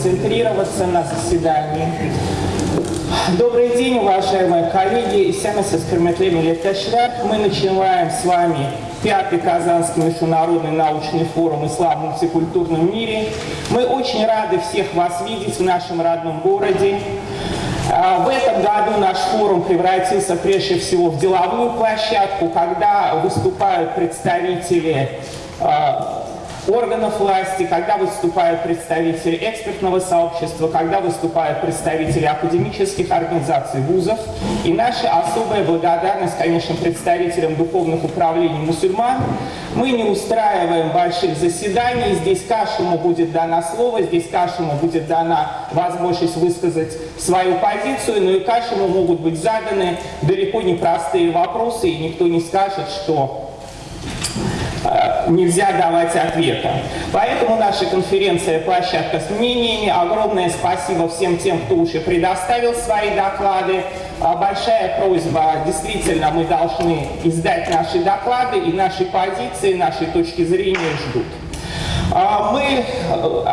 сконцентрироваться на заседании. Добрый день, уважаемые коллеги. Семес Искерметлеми Летешляк. Мы начинаем с вами пятый Казанский международный научный форум «Ислам в мультикультурном мире». Мы очень рады всех вас видеть в нашем родном городе. А, в этом году наш форум превратился прежде всего в деловую площадку, когда выступают представители а, органов власти, когда выступают представители экспертного сообщества, когда выступают представители академических организаций вузов. И наша особая благодарность, конечно, представителям духовных управлений мусульман. Мы не устраиваем больших заседаний, здесь каждому будет дано слово, здесь каждому будет дана возможность высказать свою позицию, но и каждому могут быть заданы далеко не простые вопросы, и никто не скажет, что нельзя давать ответа. Поэтому наша конференция «Площадка с мнениями». Огромное спасибо всем тем, кто уже предоставил свои доклады. А большая просьба, действительно, мы должны издать наши доклады, и наши позиции, наши точки зрения ждут. А мы э,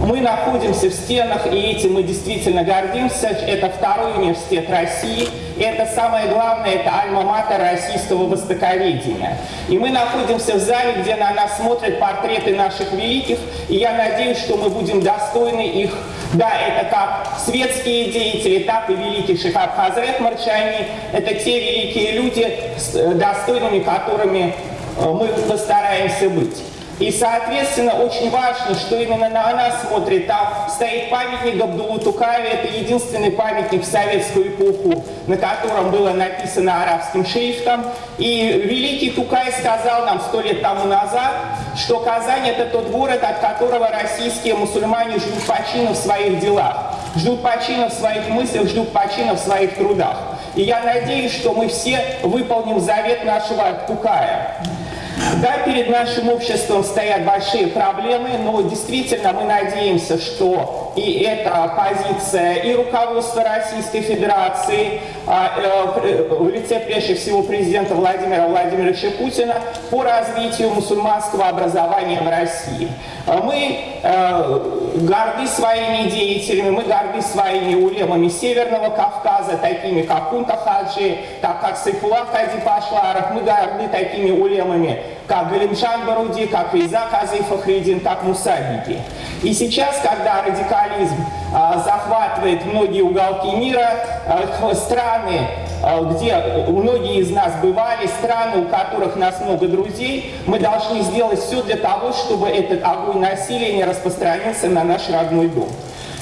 мы находимся в стенах, и этим мы действительно гордимся. Это второй университет России. И это самое главное, это альма-матер российского востоковедения. И мы находимся в зале, где на нас смотрят портреты наших великих, и я надеюсь, что мы будем достойны их. Да, это как светские деятели, так и великий Шихаб Хазрет Марчани. Это те великие люди, э, достойными которыми э, мы постараемся быть. И, соответственно, очень важно, что именно на нас смотрит. Там стоит памятник Абдулу Тукаеве. Это единственный памятник в советскую эпоху, на котором было написано арабским шрифтом. И великий Тукай сказал нам сто лет тому назад, что Казань – это тот город, от которого российские мусульмане ждут почина в своих делах, ждут почина в своих мыслях, ждут почина в своих трудах. И я надеюсь, что мы все выполним завет нашего Тукая. Да, перед нашим обществом стоят большие проблемы, но действительно мы надеемся, что и эта позиция и руководства Российской Федерации а, э, в лице прежде всего президента Владимира Владимировича Путина по развитию мусульманского образования в России. А мы э, горды своими деятелями, мы горды своими улемами Северного Кавказа, такими как Кунта Хаджи, так как Сайфулах Хади Пашларов, мы горды такими улемами, как Галимшан Баруди, как Вейза Казы Фахридин, как Мусабики. И сейчас, когда радикализм а, захватывает многие уголки мира, а, страны, а, где многие из нас бывали, страны, у которых нас много друзей, мы должны сделать все для того, чтобы этот огонь насилия не распространился на наш родной дом.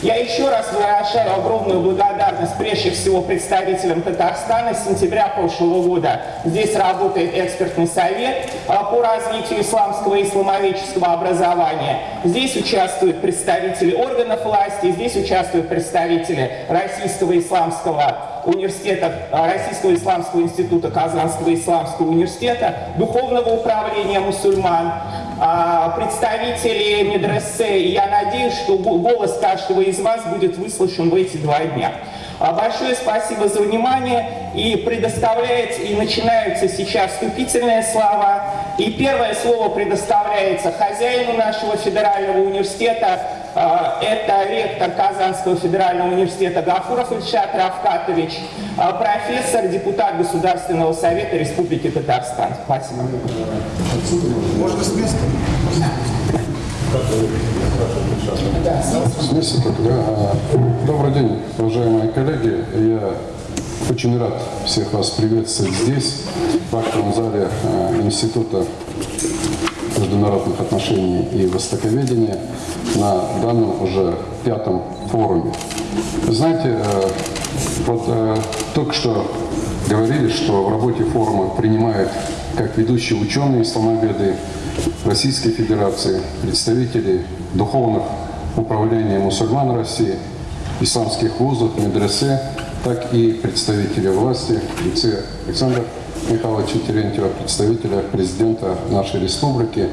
Я еще раз выражаю огромную благодарность прежде всего представителям Татарстана. С сентября прошлого года здесь работает экспертный совет а, по развитию исламского и исламоведческого образования. Здесь участвуют представители органов власти, здесь участвуют представители Российского исламского университета, а, Российского исламского института, Казанского исламского университета, Духовного управления мусульман, а, представители медресе. И я надеюсь, что голос каждого из вас будет выслушан в эти два дня. А, большое спасибо за внимание. И предоставляется, и начинаются сейчас вступительные слова. И первое слово предоставляется хозяину нашего федерального университета. А, это ректор Казанского федерального университета Гафуров Ильшат Равкатович, а, профессор, депутат Государственного совета Республики Татарстан. Спасибо. Можно с места? С места да. Добрый день, уважаемые коллеги. Я очень рад всех вас приветствовать здесь, в актовом зале Института международных отношений и востоковедения на данном уже пятом форуме. Знаете, э, вот э, только что говорили, что в работе форума принимают как ведущие ученые исламоведы Российской Федерации, представители духовных управлений мусульман России, исламских вузов, медресе, так и представители власти, лице Александра Михайловича Терентьева, представителя президента нашей республики,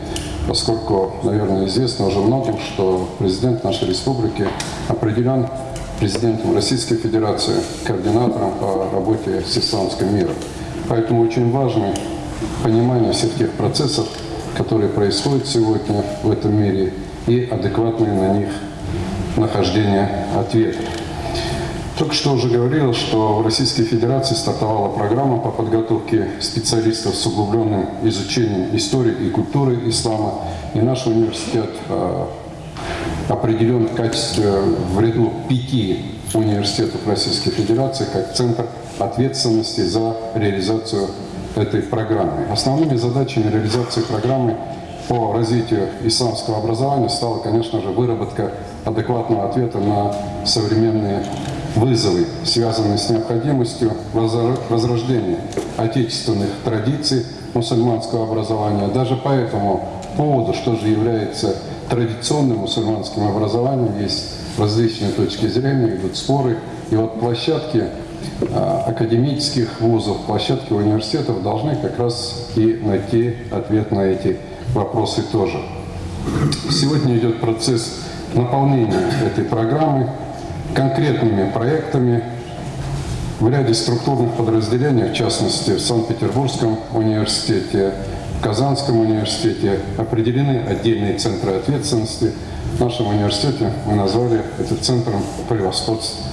поскольку, наверное, известно уже многим, что президент нашей республики определен президентом Российской Федерации, координатором по работе с исламским миром. Поэтому очень важный понимание всех тех процессов, которые происходят сегодня в этом мире, и адекватное на них нахождение ответа. Только что уже говорил, что в Российской Федерации стартовала программа по подготовке специалистов с углубленным изучением истории и культуры ислама. И наш университет э, определен в качестве в ряду пяти университетов Российской Федерации как центр ответственности за реализацию этой программы. Основными задачами реализации программы по развитию исламского образования стала, конечно же, выработка адекватного ответа на современные вызовы, связанные с необходимостью возрождения отечественных традиций мусульманского образования. Даже по этому поводу, что же является традиционным мусульманским образованием, есть различные точки зрения, идут споры. И вот площадки а, академических вузов, площадки университетов должны как раз и найти ответ на эти вопросы тоже. Сегодня идет процесс наполнения этой программы конкретными проектами в ряде структурных подразделений, в частности, в Санкт-Петербургском университете, в Казанском университете определены отдельные центры ответственности. В нашем университете мы назвали это центром превосходства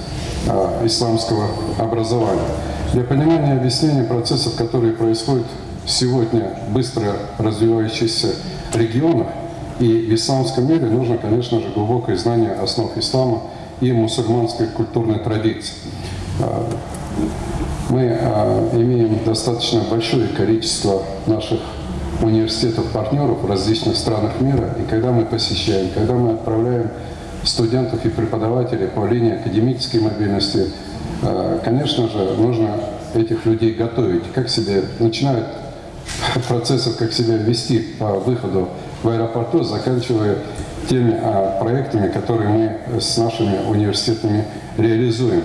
э, исламского образования. Для понимания и объяснения процессов, которые происходят сегодня в быстро развивающихся регионах и в исламском мире, нужно, конечно же, глубокое знание основ ислама – и мусульманской культурной традиции. А, мы а, имеем достаточно большое количество наших университетов-партнеров в различных странах мира, и когда мы посещаем, когда мы отправляем студентов и преподавателей по линии академической мобильности, а, конечно же, нужно этих людей готовить, как себе начинают процессов, как себя вести по выходу в аэропорту, заканчивая теми а, проектами, которые мы с нашими университетами реализуем.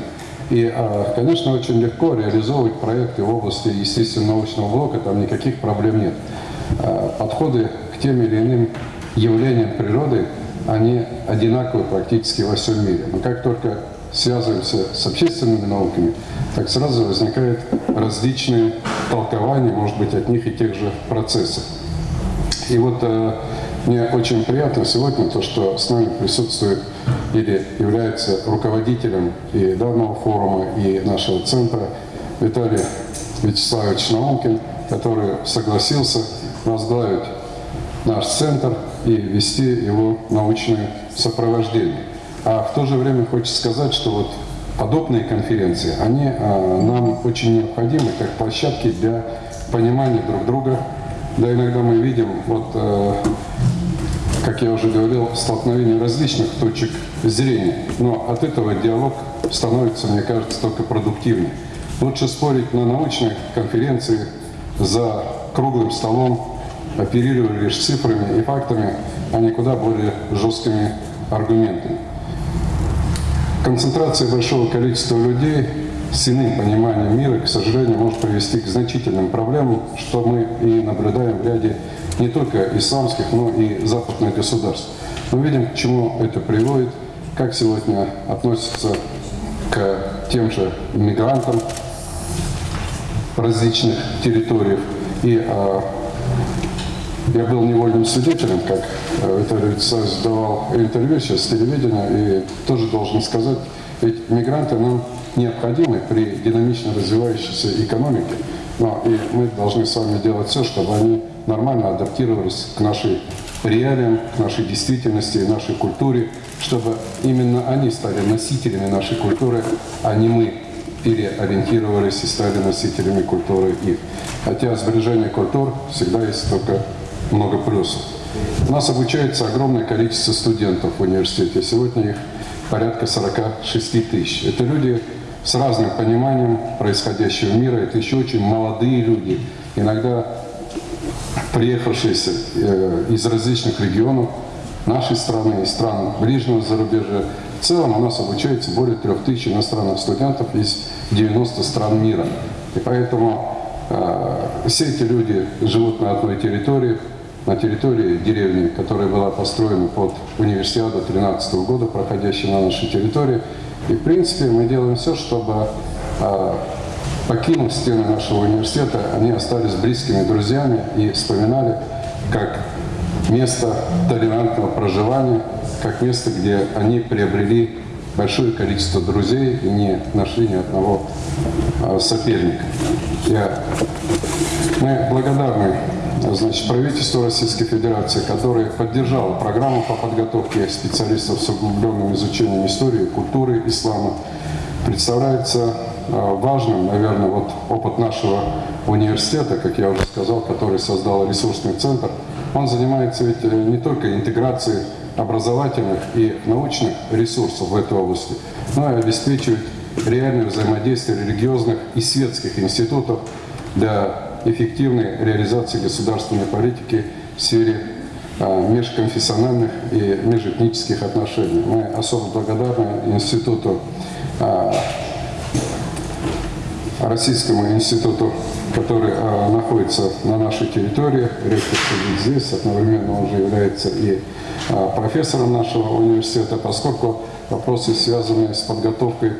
И, а, конечно, очень легко реализовывать проекты в области естественно-научного блока, там никаких проблем нет. А, подходы к тем или иным явлениям природы, они одинаковы практически во всем мире. Но как только связываемся с общественными науками, так сразу возникают различные толкования, может быть, от них и тех же процессов. И вот мне очень приятно сегодня то, что с нами присутствует или является руководителем и данного форума, и нашего центра Виталий Вячеславович Наумкин, который согласился возглавить наш центр и вести его научное сопровождение. А в то же время хочется сказать, что вот подобные конференции, они а, нам очень необходимы как площадки для понимания друг друга. Да, иногда мы видим вот э, как я уже говорил, столкновение различных точек зрения. Но от этого диалог становится, мне кажется, только продуктивнее. Лучше спорить на научной конференции за круглым столом, оперировать лишь цифрами и фактами, а не куда более жесткими аргументами. Концентрация большого количества людей с иным пониманием мира, к сожалению, может привести к значительным проблемам, что мы и наблюдаем в ряде не только исламских, но и западных государств. Мы видим, к чему это приводит, как сегодня относятся к тем же мигрантам различных территориях. И а, я был невольным свидетелем, как а, Виталий Вячеславович давал интервью сейчас с телевидения, и тоже должен сказать, ведь мигранты нам необходимы при динамично развивающейся экономике, но и мы должны с вами делать все, чтобы они нормально адаптировались к нашей реалиям, к нашей действительности и нашей культуре, чтобы именно они стали носителями нашей культуры, а не мы переориентировались и стали носителями культуры их. Хотя сближение культур всегда есть только много плюсов. У нас обучается огромное количество студентов в университете. Сегодня их порядка 46 тысяч. Это люди с разным пониманием происходящего мира. Это еще очень молодые люди. Иногда приехавшиеся э, из различных регионов нашей страны и стран ближнего зарубежья. В целом у нас обучается более трех тысяч иностранных студентов из 90 стран мира. И поэтому э, все эти люди живут на одной территории, на территории деревни, которая была построена под универсиаду 2013 года, проходящей на нашей территории. И в принципе мы делаем все, чтобы э, покинув стены нашего университета, они остались близкими друзьями и вспоминали как место толерантного проживания, как место, где они приобрели большое количество друзей и не нашли ни одного а, соперника. Я, мы благодарны значит, правительству Российской Федерации, которое поддержало программу по подготовке специалистов с углубленным изучением истории, культуры ислама. Представляется а, важным, наверное, вот опыт нашего университета, как я уже сказал, который создал ресурсный центр, он занимается ведь э, не только интеграцией образовательных и научных ресурсов в этой области, но и обеспечивает реальное взаимодействие религиозных и светских институтов для эффективной реализации государственной политики в сфере а, межконфессиональных и межэтнических отношений. Мы особо благодарны Институту а, Российскому институту, который а, находится на нашей территории. Ректор сидит здесь, одновременно он же является и профессором нашего университета, поскольку вопросы, связанные с подготовкой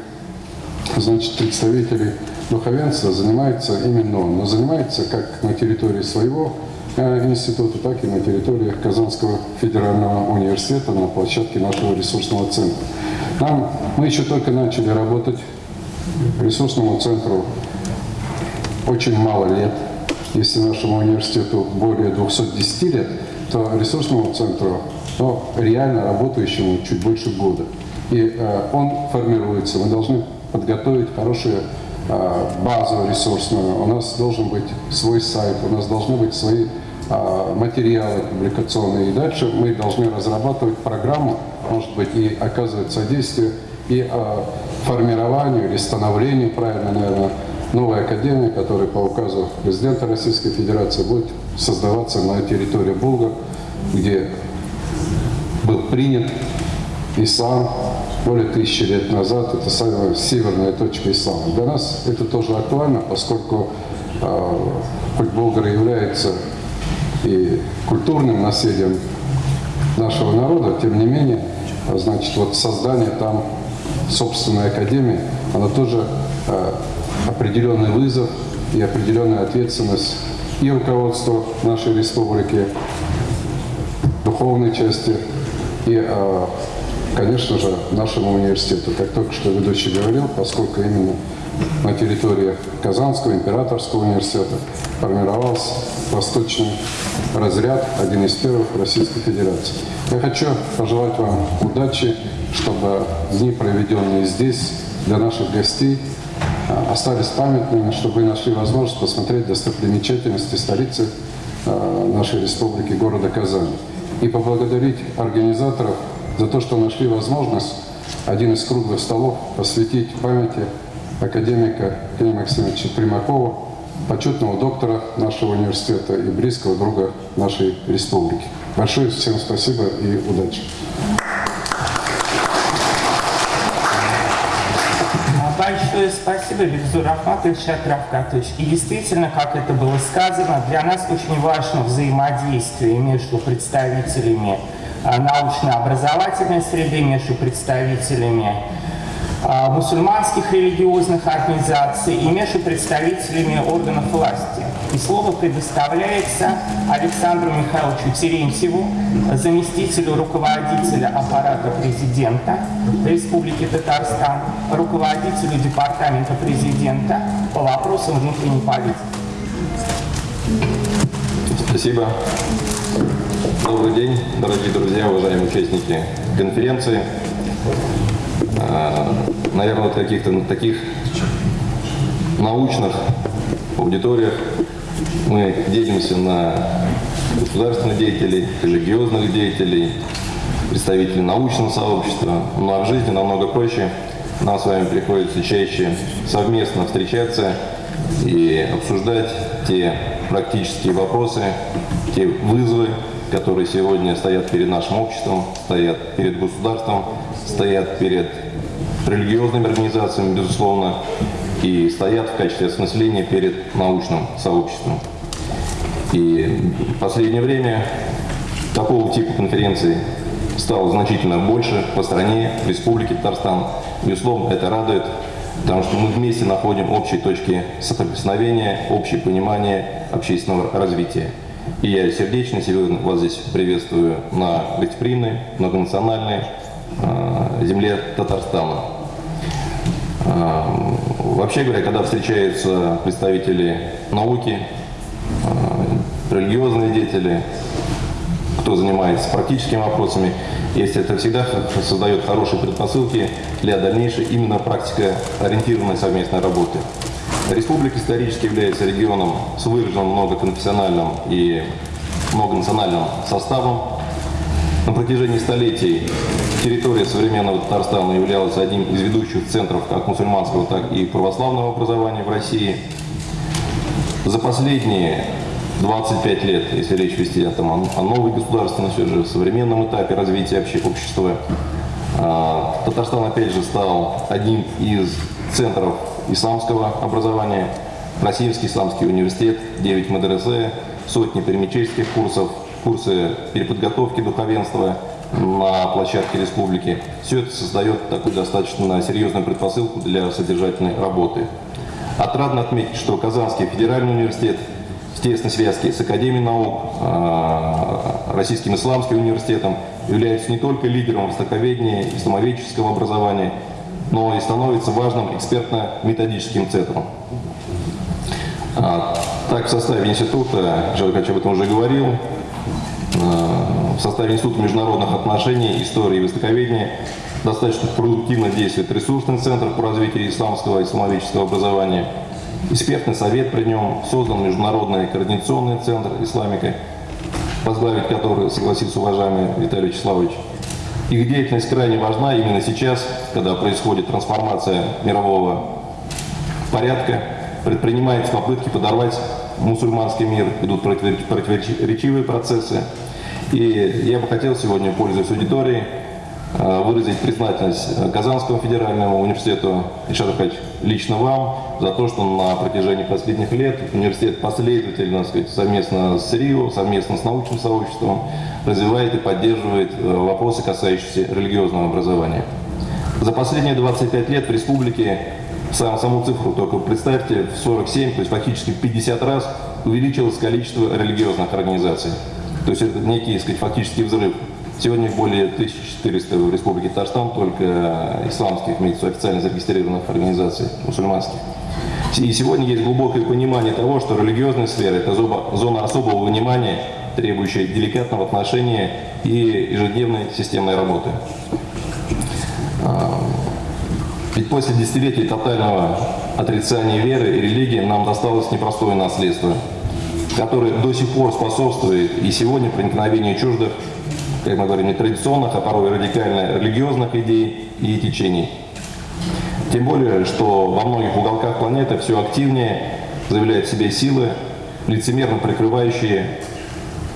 значит, представителей духовенства, занимается именно он. Но занимается как на территории своего а, института, так и на территории Казанского федерального университета на площадке нашего ресурсного центра. Нам, мы еще только начали работать ресурсному центру очень мало лет. Если нашему университету более 210 лет, то ресурсному центру, ну, реально работающему чуть больше года. И э, он формируется. Мы должны подготовить хорошую э, базу ресурсную. У нас должен быть свой сайт, у нас должны быть свои э, материалы публикационные. И дальше мы должны разрабатывать программу, может быть, и оказывать содействие и э, формированию или становлению, правильно, наверное, новой академии, которая по указу президента Российской Федерации будет создаваться на территории Булгар, где был принят ислам более тысячи лет назад. Это самая северная точка ислама. Для нас это тоже актуально, поскольку э, хоть Болгар является и культурным наследием нашего народа, тем не менее, значит, вот создание там собственной академии, она тоже э, определенный вызов и определенная ответственность и руководства нашей республики, духовной части, и, э, конечно же, нашему университету. Как только что ведущий говорил, поскольку именно на территории Казанского императорского университета формировался восточный разряд, один из первых в Российской Федерации. Я хочу пожелать вам удачи, чтобы дни, проведенные здесь, для наших гостей, а, остались памятными, чтобы вы нашли возможность посмотреть достопримечательности столицы а, нашей республики, города Казани. И поблагодарить организаторов за то, что нашли возможность один из круглых столов посвятить памяти академика Евгения Максимовича Примакова, почетного доктора нашего университета и близкого друга нашей республики. Большое всем спасибо и удачи. Большое спасибо, Виктор Ахматович Атравкатович. И действительно, как это было сказано, для нас очень важно взаимодействие между представителями а, научно-образовательной среды, между представителями а, мусульманских религиозных организаций и между представителями органов власти. И слово предоставляется Александру Михайловичу Терентьеву, заместителю руководителя аппарата президента Республики Татарстан, руководителю департамента президента по вопросам внутренней политики. Спасибо. Добрый день, дорогие друзья, уважаемые участники конференции. А, Наверное, вот каких-то таких научных аудиториях мы делимся на государственных деятелей, религиозных деятелей, представителей научного сообщества. Ну а в жизни намного проще. Нам с вами приходится чаще совместно встречаться и обсуждать те практические вопросы, те вызовы, которые сегодня стоят перед нашим обществом, стоят перед государством, стоят перед религиозными организациями, безусловно, и стоят в качестве осмысления перед научным сообществом. И в последнее время такого типа конференций стало значительно больше по стране, в Республике Татарстан. Безусловно, это радует. потому что мы вместе находим общие точки соприкосновения, общее понимание общественного развития. И я сердечно сегодня вас здесь приветствую на гостеприимной, многонациональной э, земле Татарстана. Э, Вообще говоря, когда встречаются представители науки, э, религиозные деятели, кто занимается практическими вопросами, если это всегда создает хорошие предпосылки для дальнейшей именно практикоориентированной совместной работы. Республика исторически является регионом с выраженным многоконфессиональным и многонациональным составом. На протяжении столетий территория современного Татарстана являлась одним из ведущих центров как мусульманского, так и православного образования в России. За последние 25 лет, если речь вести о, там, о, новой государственности, уже современном этапе развития вообще общества, а, Татарстан опять же стал одним из центров исламского образования. Российский исламский университет, 9 мадресе, сотни перемечельских курсов, курсы переподготовки духовенства на площадке республики. Все это создает такую достаточно серьезную предпосылку для содержательной работы. Отрадно отметить, что Казанский федеральный университет в тесной связке с Академией наук, а, Российским исламским университетом является не только лидером востоковедения, исламоведческого образования, но и становится важным экспертно-методическим центром. А, Так, в составе института, Человек об этом уже говорил, а, в составе Института международных отношений, истории и востоковедения достаточно продуктивно действует ресурсный центр по развитию исламского и исламоведческого образования. Экспертный совет при нем создан Международный координационный центр исламика, возглавить который согласился уважаемый Виталий Вячеславович. Их деятельность крайне важна именно сейчас, когда происходит трансформация мирового порядка, предпринимаются попытки подорвать мусульманский мир, идут противореч- противоречивые процессы. И я бы хотел сегодня, пользуясь аудиторией, выразить признательность э, Казанскому федеральному университету, Ильшат Аркадьевич, лично вам, за то, что на протяжении последних лет университет последовательно, сказать, совместно с РИО, совместно с научным сообществом развивает и поддерживает э, вопросы, касающиеся религиозного образования. За последние 25 лет в республике, сам, саму цифру только представьте, в 47, то есть фактически в 50 раз увеличилось количество религиозных организаций. То есть это некий, сказать, фактический взрыв. Сегодня более 1400 в Республике Татарстан, только исламских, имеется официально зарегистрированных организаций, мусульманских. И сегодня есть глубокое понимание того, что религиозная сфера – это зона особого внимания, требующая деликатного отношения и ежедневной системной работы. А, Ведь после десятилетий тотального отрицания веры и религии нам досталось непростое наследство, которое до сих пор способствует и сегодня проникновению чуждых, как мы говорим, нетрадиционных, а порой радикально религиозных идей и течений. Тем более, что во многих уголках планеты все активнее заявляют в себе силы, лицемерно прикрывающие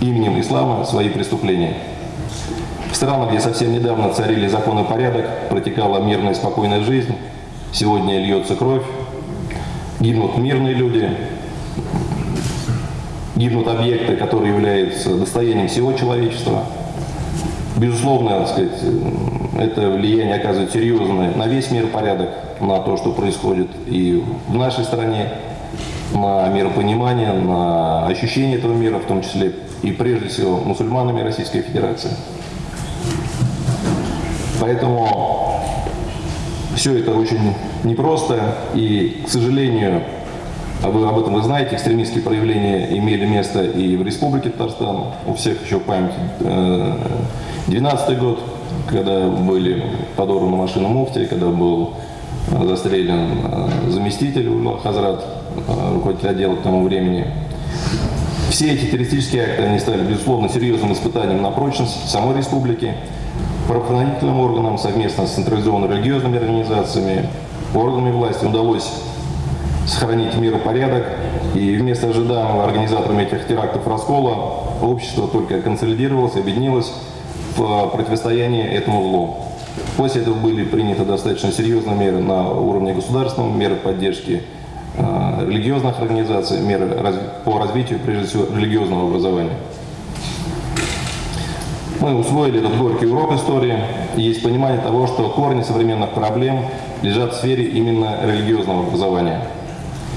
именем ислама свои преступления. В странах, где совсем недавно царили закон и порядок, протекала мирная и спокойная жизнь, сегодня льется кровь, гибнут мирные люди, гибнут объекты, которые являются достоянием всего человечества. Безусловно, сказать, это влияние оказывает серьезное на весь мир порядок, на то, что происходит и в нашей стране, на миропонимание, на ощущение этого мира, в том числе и прежде всего мусульманами Российской Федерации. Поэтому все это очень непросто и, к сожалению, вы об этом вы знаете, экстремистские проявления имели место и в Республике Татарстан, у всех еще в памяти 12 год, когда были подорваны машины муфти, когда был э, застрелен э, заместитель Ула Хазрат, э, руководитель отдела к тому времени. Все эти террористические акты, они стали, безусловно, серьезным испытанием на прочность самой республики, правоохранительным органам совместно с централизованно-религиозными организациями, органами власти удалось сохранить мир и порядок, и вместо ожидаемого организаторами этих терактов раскола общество только консолидировалось, объединилось в противостоянии этому злу. После этого были приняты достаточно серьезные меры на уровне государственном, меры поддержки э, религиозных организаций, меры раз- по развитию, прежде всего, религиозного образования. Мы усвоили этот горький урок истории. И есть понимание того, что корни современных проблем лежат в сфере именно религиозного образования.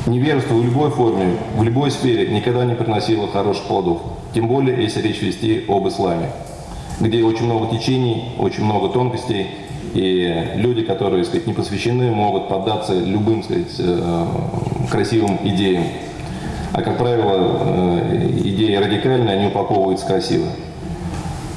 Неверство в любой форме, в любой сфере никогда не приносило хороших плодов, тем более если речь вести об исламе, где очень много течений, очень много тонкостей, и люди, которые сказать, не посвящены, могут поддаться любым сказать, э, красивым идеям. А как правило, э, идеи радикальные, они упаковываются красиво.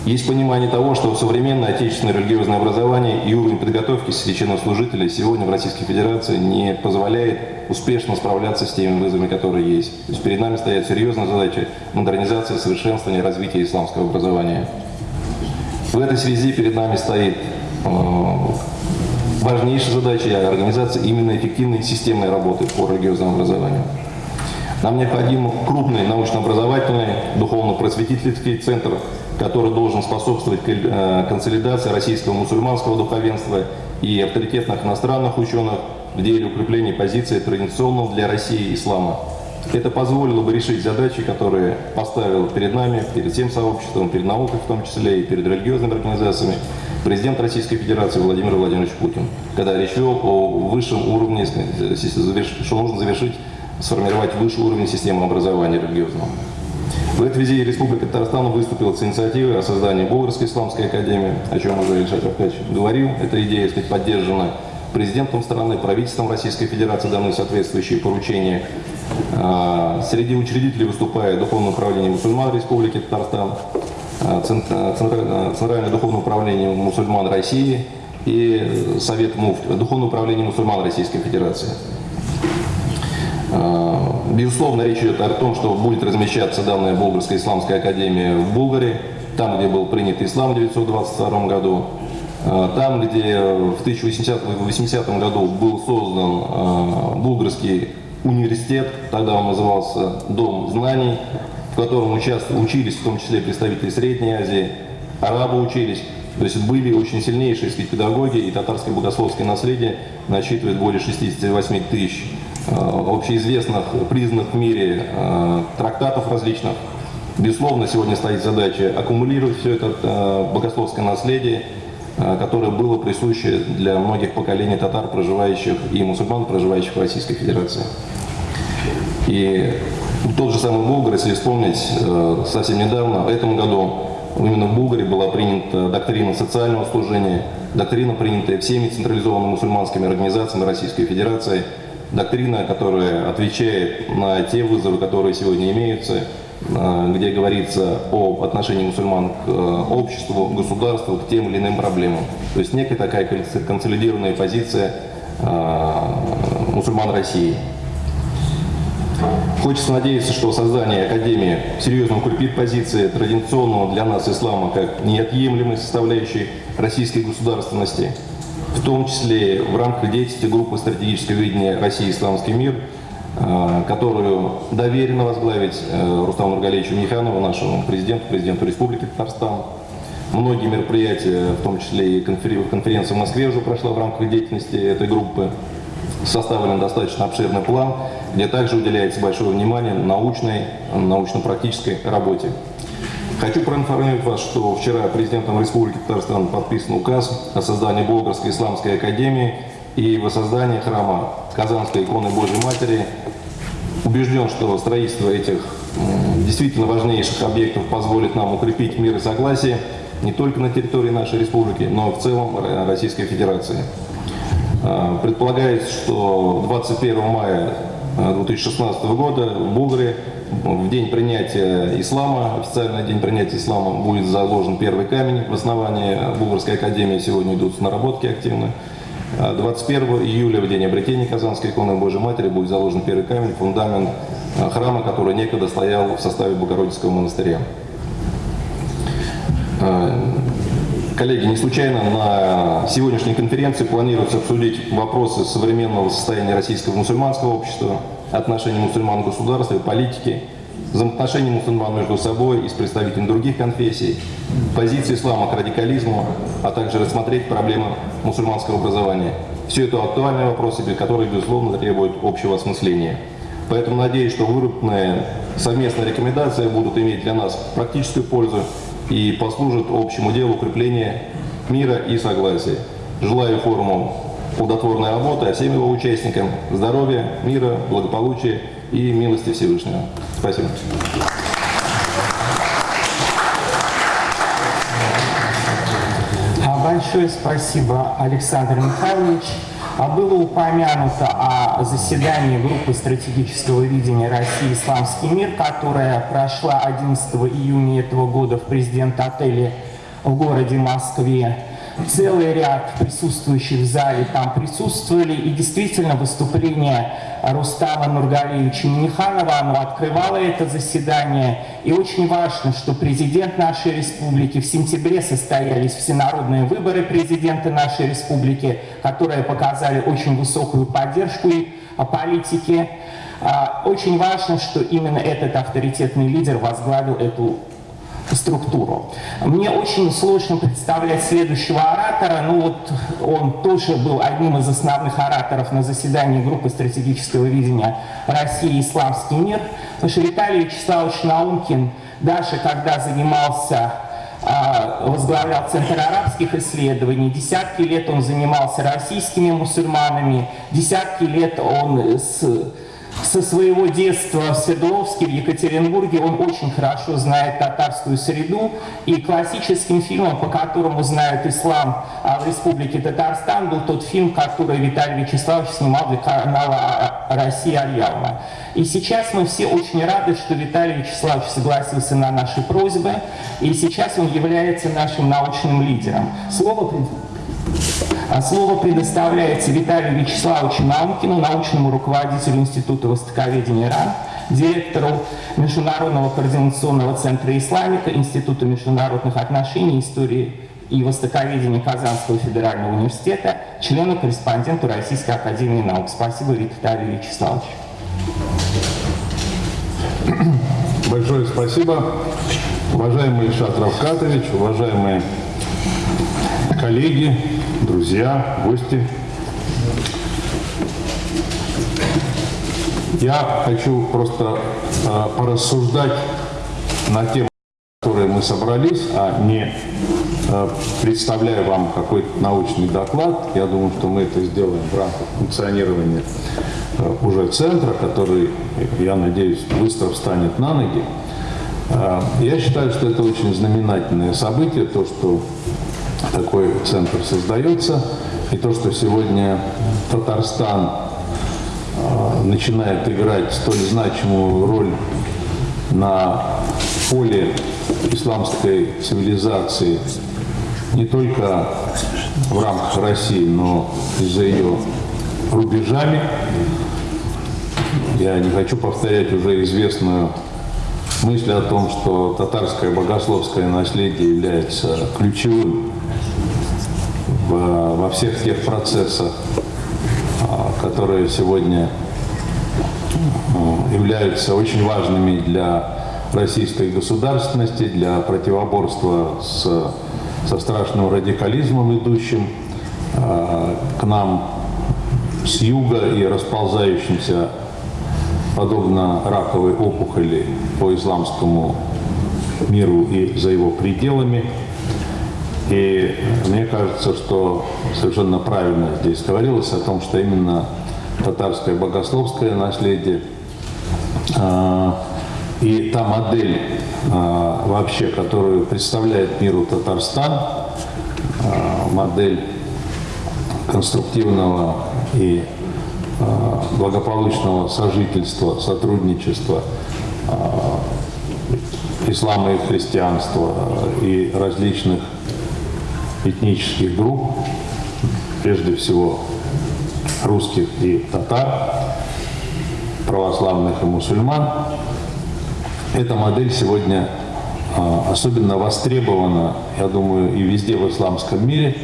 Есть понимание того, что современное отечественное религиозное образование и уровень подготовки священнослужителей сегодня в Российской Федерации не позволяет успешно справляться с теми вызовами, которые есть. То есть перед нами стоят серьезные задачи модернизации, совершенствования, развития исламского образования. В этой связи перед нами стоит э, важнейшая задача организации именно эффективной системной работы по религиозному образованию. Нам необходим крупный научно-образовательный, духовно-просветительский центр, который должен способствовать э, консолидации российского мусульманского духовенства и авторитетных иностранных ученых в деле укрепления позиции традиционного для России ислама. Это позволило бы решить задачи, которые поставил перед нами, перед всем сообществом, перед наукой в том числе и перед религиозными организациями президент Российской Федерации Владимир Владимирович Путин, когда речь вел о высшем уровне, что нужно завершить, сформировать высший уровень системы образования религиозного. В этой связи Республика Татарстан выступила с инициативой о создании Болгарской исламской академии, о чем уже Ильшат Аркадьевич говорил. Эта идея, сказать, поддержана президентом страны, правительством Российской Федерации даны соответствующие поручения. А, среди учредителей выступает Духовное управление мусульман Республики Татарстан, а, Центральное духовное управление мусульман России и Совет МУФТ, Духовное управление мусульман Российской Федерации. Безусловно, речь идет о том, что будет размещаться данная Болгарская исламская академия в Болгарии, там, где был принят ислам в 1922 году, а, там, где в 1880 году был создан а, Булгарский университет, тогда он назывался Дом знаний, в котором учились в том числе представители Средней Азии, арабы учились. То есть были очень сильнейшие сказать, педагоги, и татарское богословское наследие насчитывает более 68 тысяч Э, общеизвестных, признанных в мире э, трактатов различных. Безусловно, сегодня стоит задача аккумулировать все это э, богословское наследие, которое было присуще для многих поколений татар, проживающих и мусульман, проживающих в Российской Федерации. И тот же самый Болгар, если вспомнить, совсем недавно, в этом году именно в Булгарии была принята доктрина социального служения, доктрина, принятая всеми централизованными мусульманскими организациями Российской Федерации – доктрина, которая отвечает на те вызовы, которые сегодня имеются, а, где говорится об отношении мусульман к э, обществу, государству, к тем или иным проблемам. То есть некая такая консолидированная позиция а, мусульман России. Хочется надеяться, что создание Академии серьезно укрепит позиции традиционного для нас ислама как неотъемлемой составляющей российской государственности – в том числе в рамках деятельности группы стратегического видения России «Исламский мир», э, которую доверено возглавить э, Рустаму Нургалевичу Миханову, нашему президенту, президенту Республики Татарстан. Многие мероприятия, в том числе и конференция в Москве уже прошла в рамках деятельности этой группы. Составлен достаточно обширный план, где также уделяется большое внимание научной, научно-практической работе. Хочу проинформировать вас, что вчера президентом Республики Татарстан подписан указ о создании Болгарской исламской академии и воссоздании храма Казанской иконы Божьей Матери. Убежден, что строительство этих действительно важнейших объектов позволит нам укрепить мир и согласие не только на территории нашей республики, но и в целом Российской Федерации. А, предполагается, что 21 мая 2016 года в Булгарии в день принятия ислама, официальный день принятия ислама, будет заложен первый камень в основании Булгарской академии. Сегодня идут наработки активно. 21 а июля, в день обретения Казанской иконы Божьей Матери, будет заложен первый камень, фундамент а, храма, который некогда стоял в составе Богородицкого монастыря. Коллеги, не случайно на сегодняшней конференции планируется обсудить вопросы современного состояния российского мусульманского общества, отношений мусульман к государству и политике, взаимоотношений мусульман между собой и с представителями других конфессий, позиции ислама к радикализму, а также рассмотреть проблемы мусульманского образования. Все это актуальные вопросы, которые, безусловно, требуют общего осмысления. Поэтому надеюсь, что выработанные совместные рекомендации будут иметь для нас практическую пользу и послужат общему делу укрепления мира и согласия. Желаю форуму плодотворной работы, а всем его участникам здоровья, мира, благополучия и милости Всевышнего. Спасибо. А Большое спасибо, Александр Михайлович. А Было упомянуто о заседании группы стратегического видения России «Исламский мир», которая прошла 11 июня этого года в президент-отеле в городе Москве. Целый ряд присутствующих в зале там присутствовали, и действительно выступление Рустама Нургалевича Миниханова, оно открывало это заседание. И очень важно, что президент нашей республики, в сентябре состоялись всенародные выборы президента нашей республики, которые показали очень высокую поддержку политики. А, Очень важно, что именно этот авторитетный лидер возглавил эту структуру. Мне очень сложно представлять следующего оратора, ну вот он тоже был одним из основных ораторов на заседании группы стратегического видения России «Исламский мир», потому что Виталий Вячеславович Наумкин, даже когда занимался а, возглавлял Центр арабских исследований. Десятки лет он занимался российскими мусульманами, десятки лет он с со своего детства в Свердловске, в Екатеринбурге, он очень хорошо знает татарскую среду. И классическим фильмом, по которому знают ислам а, в Республике Татарстан, был тот фильм, который Виталий Вячеславович снимал для канала а, «Россия Альяма». И сейчас мы все очень рады, что Виталий Вячеславович согласился на наши просьбы, и сейчас он является нашим научным лидером. Слово а Слово предоставляется Виталию Вячеславовичу Наумкину, научному руководителю Института востоковедения РАН, директору Международного координационного центра исламика, Института международных отношений, истории и востоковедения Казанского федерального университета, члену-корреспонденту Российской академии наук. Спасибо, Виталий Вячеславович. Большое спасибо. Уважаемый Ильшат Равкатович, уважаемые коллеги, друзья, гости. Я хочу просто э, порассуждать на тему, которые мы собрались, а не э, представляя вам какой-то научный доклад. Я думаю, что мы это сделаем в рамках функционирования э, уже центра, который, я надеюсь, быстро встанет на ноги. Э, Я считаю, что это очень знаменательное событие, то, что такой центр создается, и то, что сегодня Татарстан э, начинает играть столь значимую роль на поле исламской цивилизации не только в рамках России, но и за ее рубежами. Я не хочу повторять уже известную мысль о том, что татарское богословское наследие является ключевым всех тех процессах, а, которые сегодня э, являются очень важными для российской государственности, для противоборства с, со страшным радикализмом, идущим э, к нам с юга и расползающимся подобно раковой опухоли по исламскому миру и за его пределами. И мне кажется, что совершенно правильно здесь говорилось о том, что именно татарское богословское наследие а, и та модель а, вообще, которую представляет миру Татарстан, а, модель конструктивного и благополучного сожительства, сотрудничества ислама и христианства и различных этнических групп, прежде всего русских и татар, православных и мусульман. Эта модель сегодня а, особенно востребована, я думаю, и везде в исламском мире,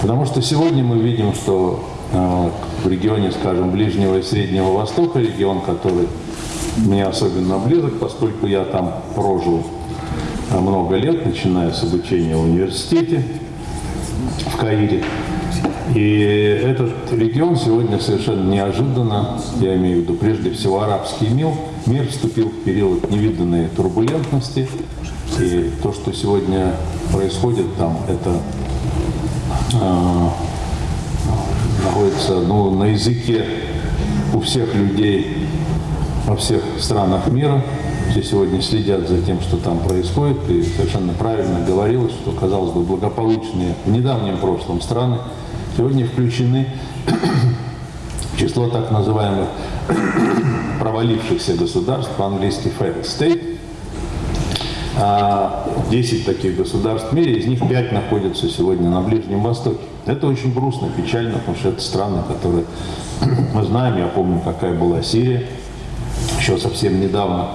потому что сегодня мы видим, что а, в регионе, скажем, Ближнего и Среднего Востока, регион, который мне особенно близок, поскольку я там прожил а, много лет, начиная с обучения в университете Каире. И этот регион сегодня совершенно неожиданно, я имею в виду прежде всего арабский мир, мир вступил в период невиданной турбулентности. И то, что сегодня происходит там, это, э, находится ну, на языке у всех людей во всех странах мира. Все сегодня следят за тем, что там происходит, и совершенно правильно говорилось, что, казалось бы, благополучные в недавнем прошлом страны сегодня включены в число так называемых провалившихся государств, по-английски failed state. А 10 таких государств в мире, из них 5 находятся сегодня на Ближнем Востоке. Это очень грустно, печально, потому что это страны, которые мы знаем, я помню, какая была Сирия, еще совсем недавно,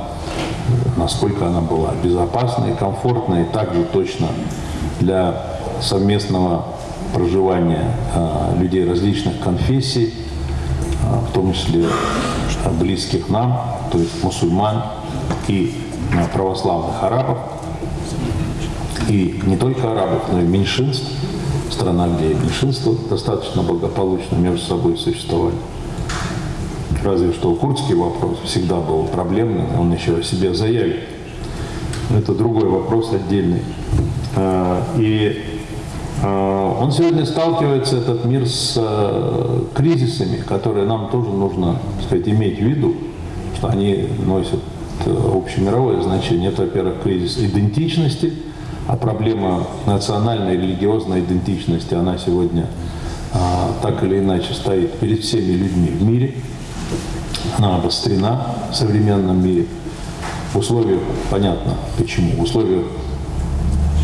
насколько она была безопасной, комфортной, также точно для совместного проживания э, людей различных конфессий, э, в том числе э, близких нам, то есть мусульман и православных арабов, и не только арабов, но и меньшинств, страна, где меньшинства достаточно благополучно между собой существовали. Разве что курдский вопрос всегда был проблемным, он еще о себе заявит. Но это другой вопрос отдельный. А, И а, он сегодня сталкивается, этот мир, с а, кризисами, которые нам тоже нужно так сказать, иметь в виду, что они носят э, общемировое значение. Это, во-первых, кризис идентичности, а проблема национальной религиозной идентичности, она сегодня так или иначе стоит перед всеми людьми в мире – она обострена в современном мире. В условиях, понятно почему, в условиях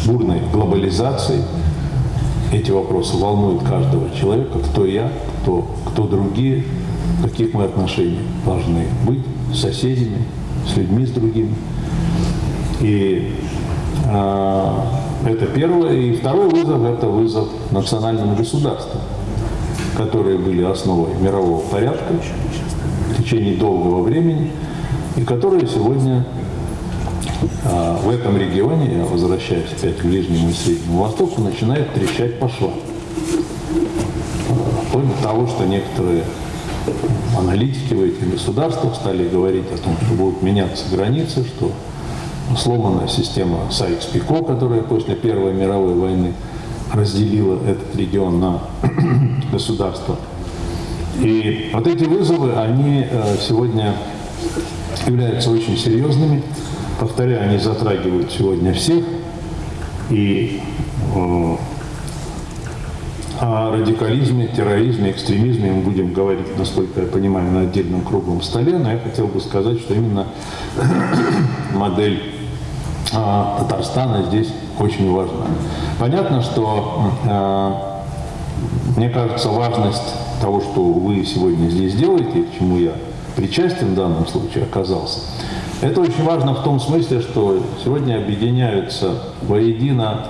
бурной глобализации эти вопросы волнуют каждого человека, кто я, кто, кто другие, каких мы отношениях должны быть с соседями, с людьми, с другими. И э, это первое. И второй вызов – это вызов национальным государствам, которые были основой мирового порядка, течение долгого времени, и которые сегодня а, в этом регионе, я возвращаюсь опять к Ближнему и Среднему Востоку, начинает трещать по швам. До того, что некоторые аналитики в этих государствах стали говорить о том, что будут меняться границы, что сломана система Сайкс-Пико, которая после Первой мировой войны разделила этот регион на государства и вот эти вызовы, они э, сегодня являются очень серьезными. Повторяю, они затрагивают сегодня всех. И э, о радикализме, терроризме, экстремизме мы будем говорить, насколько я понимаю, на отдельном круглом столе, но я хотел бы сказать, что именно модель а, Татарстана здесь очень важна. Понятно, что, э, мне кажется, важность того, что вы сегодня здесь делаете, к чему я причастен в данном случае оказался, это очень важно в том смысле, что сегодня объединяются воедино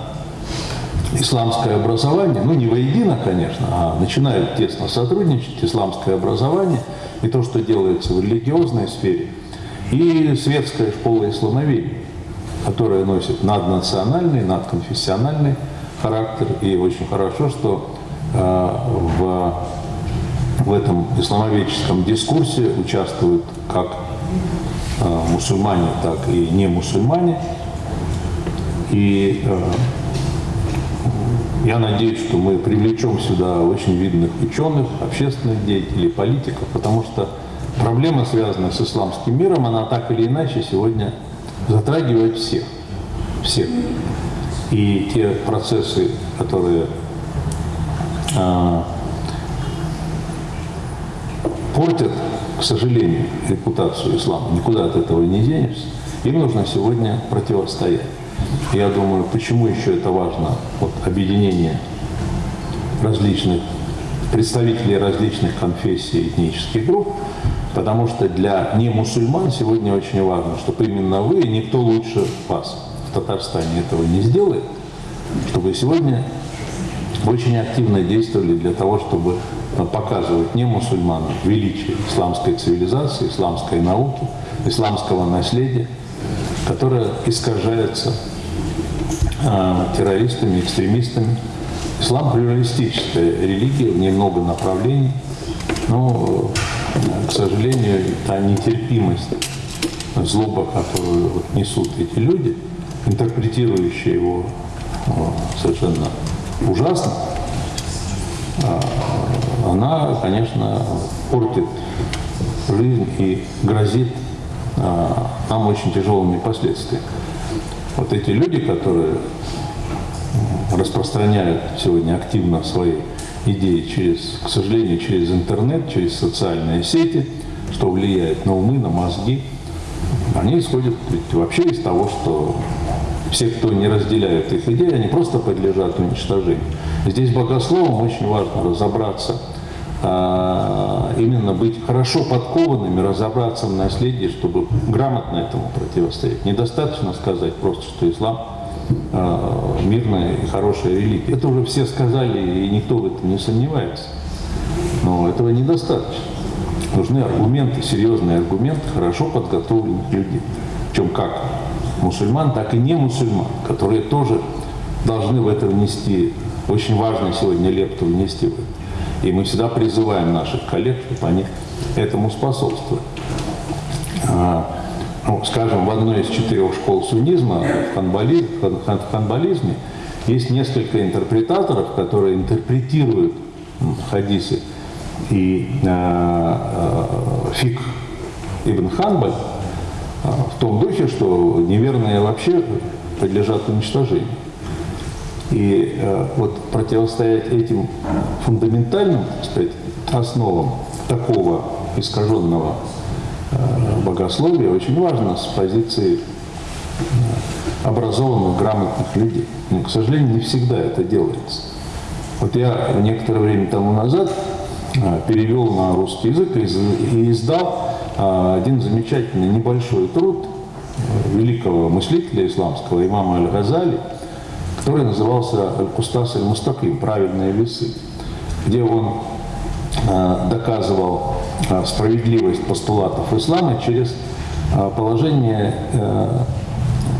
исламское образование, ну не воедино, конечно, а начинают тесно сотрудничать исламское образование и то, что делается в религиозной сфере, и светская школа исламоведения, которая носит наднациональный, надконфессиональный характер. И очень хорошо, что э, в в этом исламоведческом дискурсе участвуют как э, мусульмане, так и не мусульмане. И э, я надеюсь, что мы привлечем сюда очень видных ученых, общественных деятелей, политиков, потому что проблема, связанная с исламским миром, она так или иначе сегодня затрагивает всех. Всех. И те процессы, которые э, портят, к сожалению, репутацию ислама. Никуда от этого не денешься. Им нужно сегодня противостоять. Я думаю, почему еще это важно, вот объединение различных представителей различных конфессий этнических групп, потому что для немусульман сегодня очень важно, чтобы именно вы, никто лучше вас в Татарстане этого не сделает, чтобы сегодня очень активно действовали для того, чтобы показывать не мусульманам величие исламской цивилизации, исламской науки, исламского наследия, которое искажается э, террористами, экстремистами. Ислам плюралистическая религия, в ней много направлений, но, к сожалению, та нетерпимость, злоба, которую вот несут эти люди, интерпретирующие его совершенно ужасно, она, конечно, портит жизнь и грозит а, нам очень тяжелыми последствиями. Вот эти люди, которые распространяют сегодня активно свои идеи через, к сожалению, через интернет, через социальные сети, что влияет на умы, на мозги, они исходят ведь вообще из того, что все, кто не разделяет их идеи, они просто подлежат уничтожению. Здесь богословам очень важно разобраться, именно быть хорошо подкованными, разобраться в наследии, чтобы грамотно этому противостоять. Недостаточно сказать просто, что ислам а, мирная и хорошая религия. Это уже все сказали, и никто в этом не сомневается. Но этого недостаточно. Нужны аргументы, серьезные аргументы хорошо подготовленных людей. Причем как мусульман, так и не мусульман, которые тоже должны в это внести, очень важно сегодня лепту внести в это. И мы всегда призываем наших коллег, чтобы они этому способствовали. А, ну, скажем, в одной из четырех школ суннизма, в, ханбали, в хан- в ханбализме, есть несколько интерпретаторов, которые интерпретируют хадисы и а, а, фик Ибн Ханбаль в том духе, что неверные вообще подлежат уничтожению. И э, вот противостоять этим фундаментальным, так сказать, основам такого искаженного э, богословия очень важно с позиции э, образованных, грамотных людей. Но, к сожалению, не всегда это делается. Вот я некоторое время тому назад перевел на русский язык и из- и издал один замечательный небольшой труд великого мыслителя исламского имама Аль-Газали, который назывался «Аль-Кустас аль-Мустаким» «Правильные весы», где он э, доказывал э, справедливость постулатов ислама через э, положение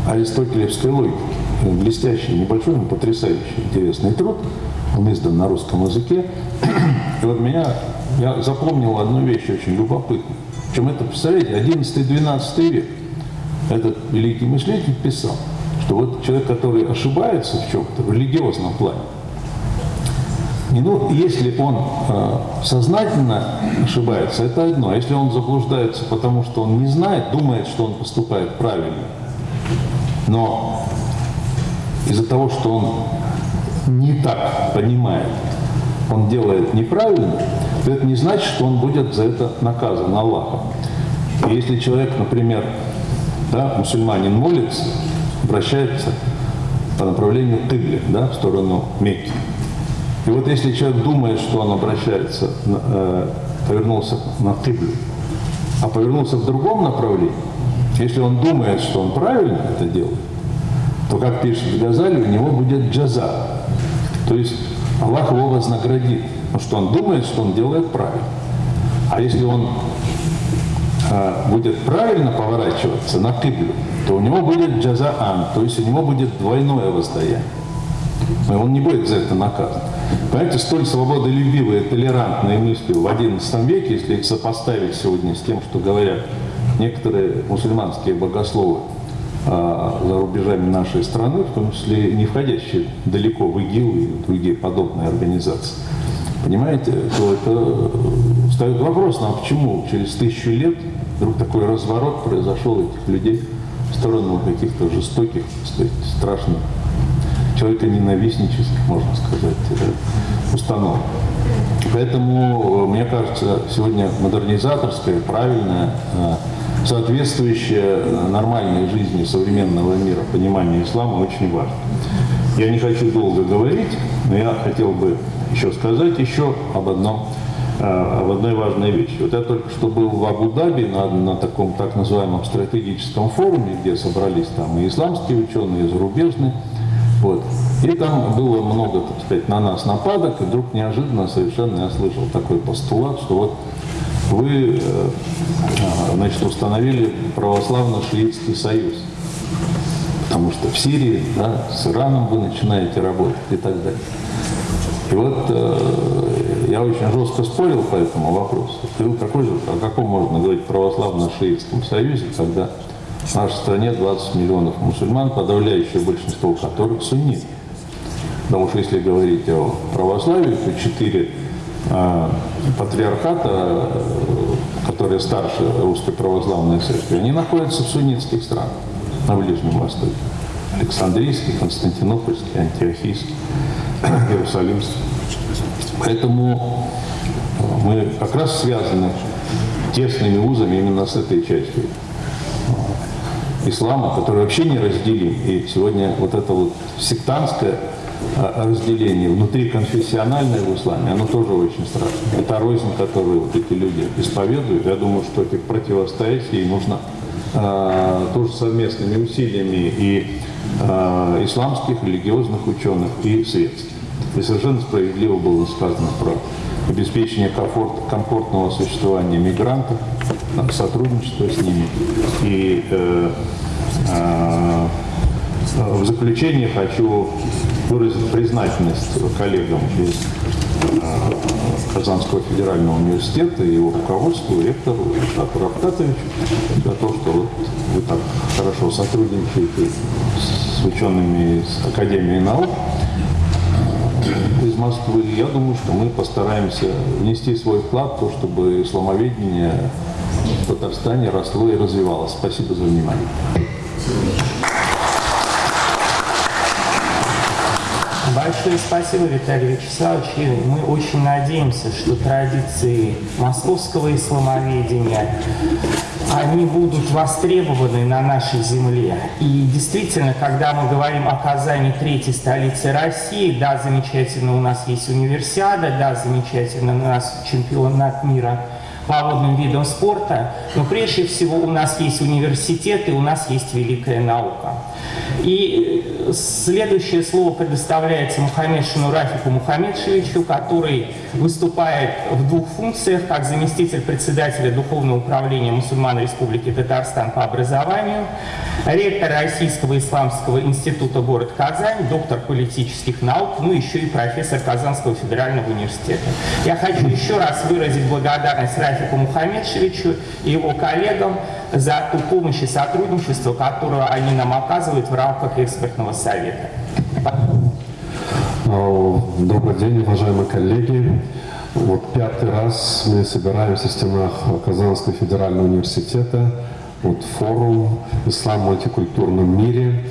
аристотелевской логики. Блестящий, небольшой, но потрясающий, интересный труд. Он издан на русском языке. И вот меня, я запомнил одну вещь очень любопытную. Причем это, представляете, 11-12 век. Этот великий мыслитель писал, что вот человек, который ошибается в чем-то, в религиозном плане, не, ну, если он э, сознательно ошибается, это одно. А если он заблуждается, потому что он не знает, думает, что он поступает правильно, но из-за того, что он не так понимает, он делает неправильно, то это не значит, что он будет за это наказан Аллахом. И если человек, например, да, мусульманин молится, обращается по направлению Кибле, да, в сторону Мекки. И вот если человек думает, что он обращается, э, повернулся на Киблю, а повернулся в другом направлении, если он думает, что он правильно это делает, то, как пишет Газали, у него будет джаза. То есть Аллах его вознаградит, потому что он думает, что он делает правильно. А если он будет правильно поворачиваться на киблю, то у него будет джазаан, то есть у него будет двойное воздаяние. И он не будет за это наказан. Понимаете, столь свободолюбивые, толерантные мысли в XI веке, если их сопоставить сегодня с тем, что говорят некоторые мусульманские богословы а, за рубежами нашей страны, в том числе не входящие далеко в ИГИЛ и другие подобные организации, понимаете, то это э, встает вопрос, ну а почему через тысячу лет вдруг такой разворот произошел этих людей в сторону каких-то жестоких, сказать, страшных человеконенавистнических, можно сказать, э, установок. Поэтому, э, мне кажется, сегодня э, соответствующее э, нормальной жизни современного мира понимание ислама очень важно. Я не хочу долго говорить, но я хотел бы еще сказать еще об одном э, об одной важной вещи. Вот я только что был в Абу-Даби на, на таком так называемом стратегическом форуме, где собрались там и исламские ученые, и зарубежные. Вот. И там было много, так сказать, на нас нападок, и вдруг неожиданно совершенно я слышал такой постулат, что вот вы э, значит, установили православно-шиитский союз. Потому что в Сирии, да, с Ираном вы начинаете работать и так далее. И вот э, я очень жестко спорил по этому вопросу. И какой же, о каком можно говорить православно-шиитском союзе, когда в нашей стране 20 миллионов мусульман, подавляющее большинство которых сунниты. Потому что если говорить о православии, то четыре э, патриархата, э, которые старше Русской Православной Церкви, они находятся в суннитских странах на Ближнем Востоке. Александрийский, Константинопольский, Антиохийский, Иерусалимский. Поэтому мы как раз связаны тесными узами именно с этой частью ислама, который вообще не разделим. И сегодня вот это вот сектантское а, разделение внутриконфессиональное в исламе, оно тоже очень страшно. Это рознь, которую вот эти люди исповедуют. Я думаю, что этих противостоять ей нужно э, тоже совместными усилиями и э, исламских, религиозных ученых, и светских. И совершенно справедливо было сказано про обеспечение комфорт, комфортного существования мигрантов, сотрудничество с ними. И э, э, в заключение хочу выразить признательность коллегам из Казанского федерального университета и его руководству, ректору Шату Рафтатовичу за то, что вот вы так хорошо сотрудничаете с учеными из Академии наук из Москвы. Я думаю, что мы постараемся внести свой вклад в то, чтобы исламоведение в Татарстане росло и развивалось. Спасибо за внимание. Большое спасибо, Виталий Вячеславович. И мы очень надеемся, что традиции московского исламоведения они будут востребованы на нашей земле. И действительно, когда мы говорим о Казани третьей столицы России, да, замечательно, у нас есть универсиада, да, замечательно, у нас чемпионат мира водным видам спорта, но прежде всего у нас есть университет и у нас есть великая наука. И следующее слово предоставляется Мухаммедшину Рафику Мухаммедшевичу, который выступает в двух функциях, как заместитель председателя Духовного управления мусульман Республики Татарстан по образованию, ректор Российского исламского института город Казань, доктор политических наук, ну еще и профессор Казанского федерального университета. Я хочу еще раз выразить благодарность Рафику Мухаммедшевичу и его коллегам за ту помощь и сотрудничество, которое они нам оказывают в рамках экспертного совета. Добрый день, уважаемые коллеги. Вот пятый раз мы собираемся в стенах Казанского федерального университета. Вот форум «Ислам в мультикультурном мире».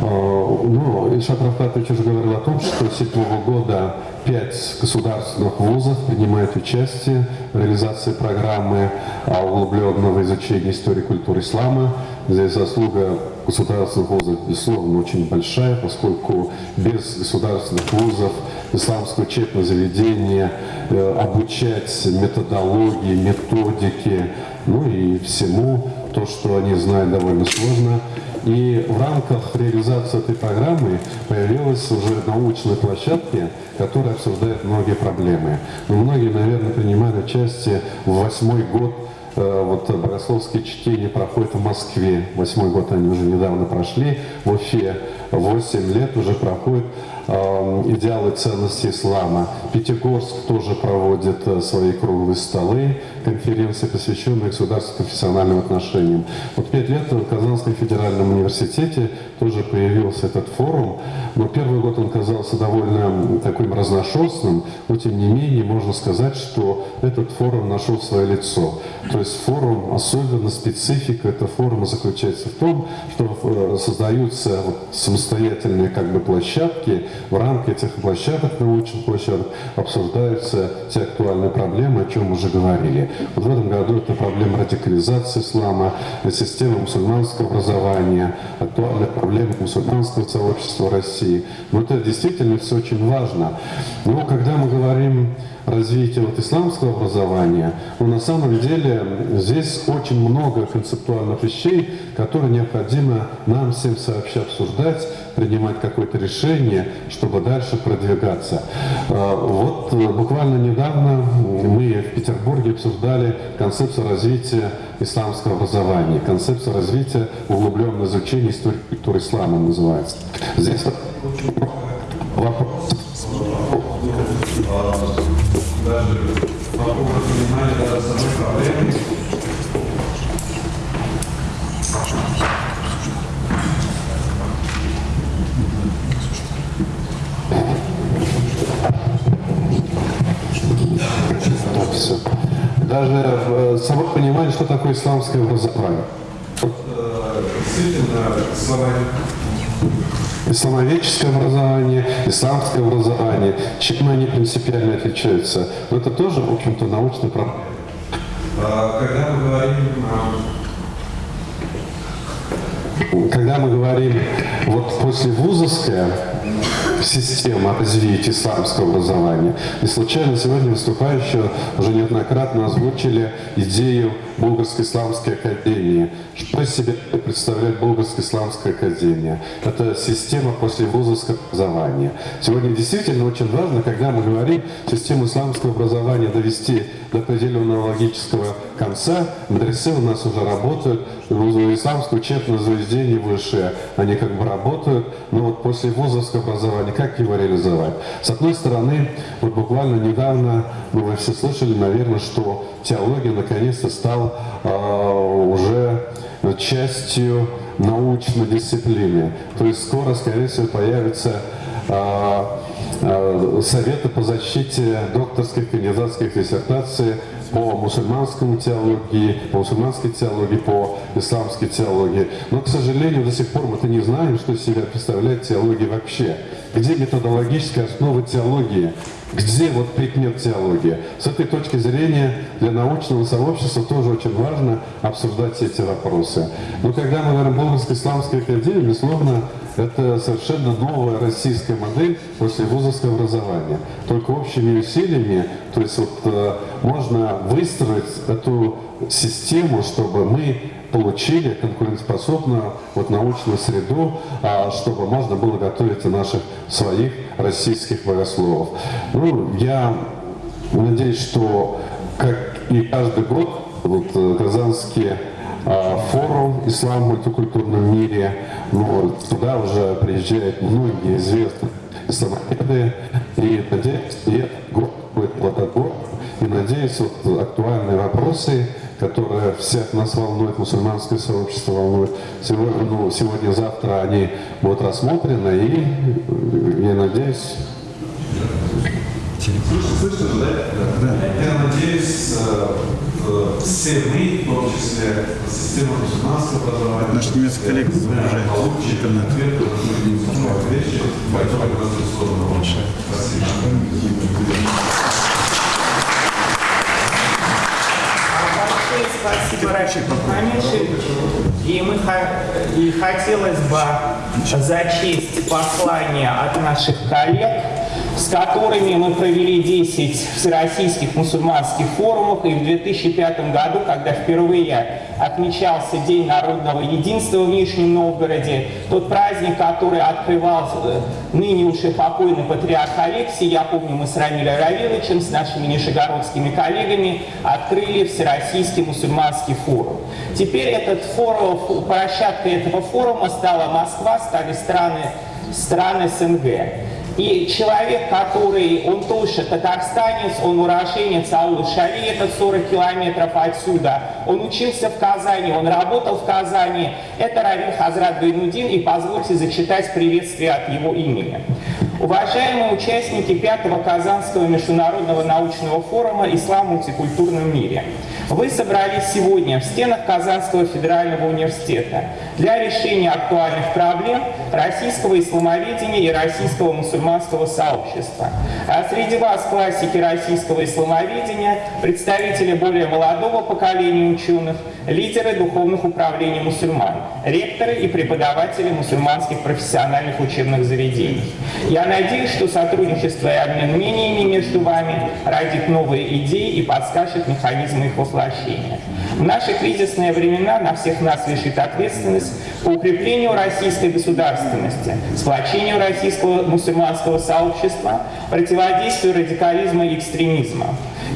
Ну, Ильшат Рафтатович уже говорил о том, что с 2007 года пять государственных вузов принимают участие в реализации программы углубленного изучения истории и культуры ислама. Здесь заслуга государственных вузов, безусловно, очень большая, поскольку без государственных вузов исламское учебное заведение э, обучать методологии, методике, ну и всему, то, что они знают, довольно сложно. И в рамках реализации этой программы появилась уже научная площадка, которая обсуждает многие проблемы. Но многие, наверное, принимали участие в восьмой год э, вот богословские чтения проходят в Москве. Восьмой год они уже недавно прошли. В Уфе восемь лет уже проходит идеалы ценности ислама. Пятигорск тоже проводит э, свои круглые столы, конференции, посвященные государственно-профессиональным отношениям. Вот пять лет в Казанском федеральном университете тоже появился этот форум, но первый год он казался довольно таким разношерстным, но тем не менее можно сказать, что этот форум нашел свое лицо. То есть форум, особенно специфика этого форума заключается в том, что э, создаются самостоятельные как бы площадки, в рамках этих площадок, научных площадок, обсуждаются те актуальные проблемы, о чем уже говорили. Вот в этом году это проблема радикализации ислама, система мусульманского образования, актуальная проблема мусульманского сообщества России. Но это действительно все очень важно. Но когда мы говорим развития вот исламского образования, но на самом деле здесь очень много концептуальных вещей, которые необходимо нам всем сообща обсуждать, принимать какое-то решение, чтобы дальше продвигаться. А, вот э, буквально недавно мы в Петербурге обсуждали концепцию развития исламского образования, концепцию развития углубленного изучения истории культуры ислама называется. Здесь вопрос даже вокруг понимания самой проблемы даже э, само понимали, что такое исламское образование. Слова Исламоведческое образование, исламское образование, чем они принципиально отличаются. Но это тоже, в общем-то, научный проблема. А, Когда мы говорим Когда мы говорим, вот после вузовская система развития исламского образования, не случайно сегодня выступающие уже неоднократно озвучили идею Болгарской исламской академии. Что из себя представляет Болгарская исламская академия? Это система после вузовского образования. Сегодня действительно очень важно, когда мы говорим систему исламского образования довести до определенного логического конца. Мадресе у нас уже работают, исламское учебное заведение высшее, они как бы работают, но вот после вузовского образования как его реализовать? С одной стороны, вот буквально недавно, ну, вы все слышали, наверное, что теология наконец-то стал э, уже частью научной дисциплины. То есть скоро, скорее всего, появится э, э, советы по защите докторских кандидатских диссертаций по мусульманскому теологии, по мусульманской теологии, по исламской теологии. Но, к сожалению, до сих пор мы-то не знаем, что из себя представляет теология вообще. Где методологическая основа теологии? Где вот предмет теологии? С этой точки зрения для научного сообщества тоже очень важно обсуждать эти вопросы. Но когда мы говорим Болгарской исламской академии, безусловно, это совершенно новая российская модель после вузовского образования. Только общими усилиями, то есть вот э, можно выстроить эту систему, чтобы мы получили конкурентоспособную вот, научную среду, а, чтобы можно было готовить наших своих российских богословов. Ну, я надеюсь, что как и каждый год вот, э, Казанский а, форум «Ислам в мультикультурном мире». Ну, туда уже приезжают многие известные исламоведы. И надеюсь, и год будет плодотворным. И надеюсь, вот актуальные вопросы, которые всех нас волнуют, мусульманское сообщество волнует, сегодня, ну, сегодня-завтра они будут рассмотрены. И э, я надеюсь, Слышно, да? Да. Я надеюсь, э, э, все мы, в том числе система мусульманского образования, Наш немецкий коллега загружает интернет. ответ на многие вещи, которые безусловно Спасибо. Большое спасибо, Мухаммедович. И, мы, и хотелось бы зачесть послание от наших коллег, с которыми мы провели 10 всероссийских мусульманских форумов. И в 2005 году, когда впервые отмечался День народного единства в Нижнем Новгороде, тот праздник, который открывал э, ныне уже покойный патриарх Алексий, я помню, мы с Рамилем Равиловичем, с нашими нижегородскими коллегами открыли Всероссийский мусульманский форум. Теперь этот форум, площадкой этого форума стала Москва, стали страны, страны СНГ. И человек, который, он тоже татарстанец, он уроженец Аулы Шали, это 40 километров отсюда. Он учился в Казани, он работал в Казани. Это Равин Хазрат Гайнудин, и позвольте зачитать приветствие от его имени. Уважаемые участники пятого Казанского международного научного форума «Ислам в мультикультурном мире», вы собрались сегодня в стенах Казанского федерального университета для решения актуальных проблем российского исламоведения и российского мусульманского сообщества. А среди вас классики российского исламоведения, представители более молодого поколения ученых, лидеры духовных управлений мусульман, ректоры и преподаватели мусульманских профессиональных учебных заведений. Я надеюсь, что сотрудничество и обмен мнениями между вами родит новые идеи и подскажет механизмы их воплощения. В наши кризисные времена на всех нас лежит ответственность по укреплению российской государственности, сплочению российского мусульманского сообщества, противодействию радикализма и экстремизма.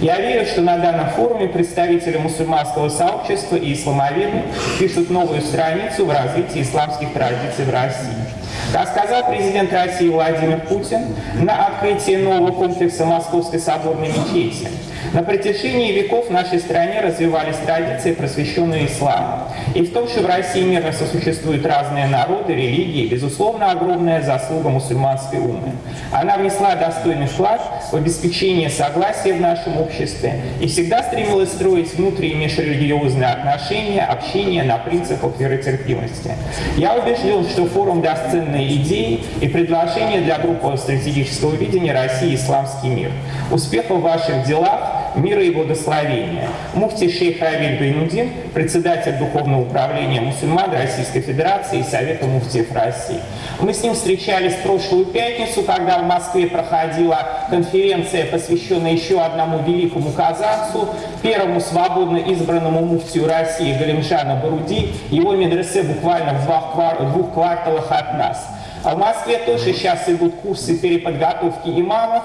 Я верю, что на данном форуме представители мусульманского сообщества и исламоведы пишут новую страницу в развитии исламских традиций в России. Как сказал президент России Владимир Путин на открытии нового комплекса Московской соборной мечети, На протяжении веков в нашей стране развивались традиции, просвещенные исламом. И в том, что в России мирно сосуществуют разные народы, религии, безусловно, огромная заслуга мусульманской умы. Она внесла достойный вклад в обеспечение согласия в нашем обществе и всегда стремилась строить внутренние межрелигиозные отношения, общение на принципах веротерпимости. Я убежден, что форум даст ценные идеи и предложения для группы стратегического видения России исламский мир. Успехов в ваших делах, мира и благословения. Муфти шейх Равиль Гайнудин, председатель Духовного управления мусульман Российской Федерации и Совета муфтиев России. Мы с ним встречались в прошлую пятницу, когда в Москве проходила конференция, посвященная еще одному великому казахцу, первому свободно избранному муфтию России Галимжану Баруди. Его медресе буквально в двух кварталах от нас. А в Москве тоже сейчас идут курсы переподготовки имамов.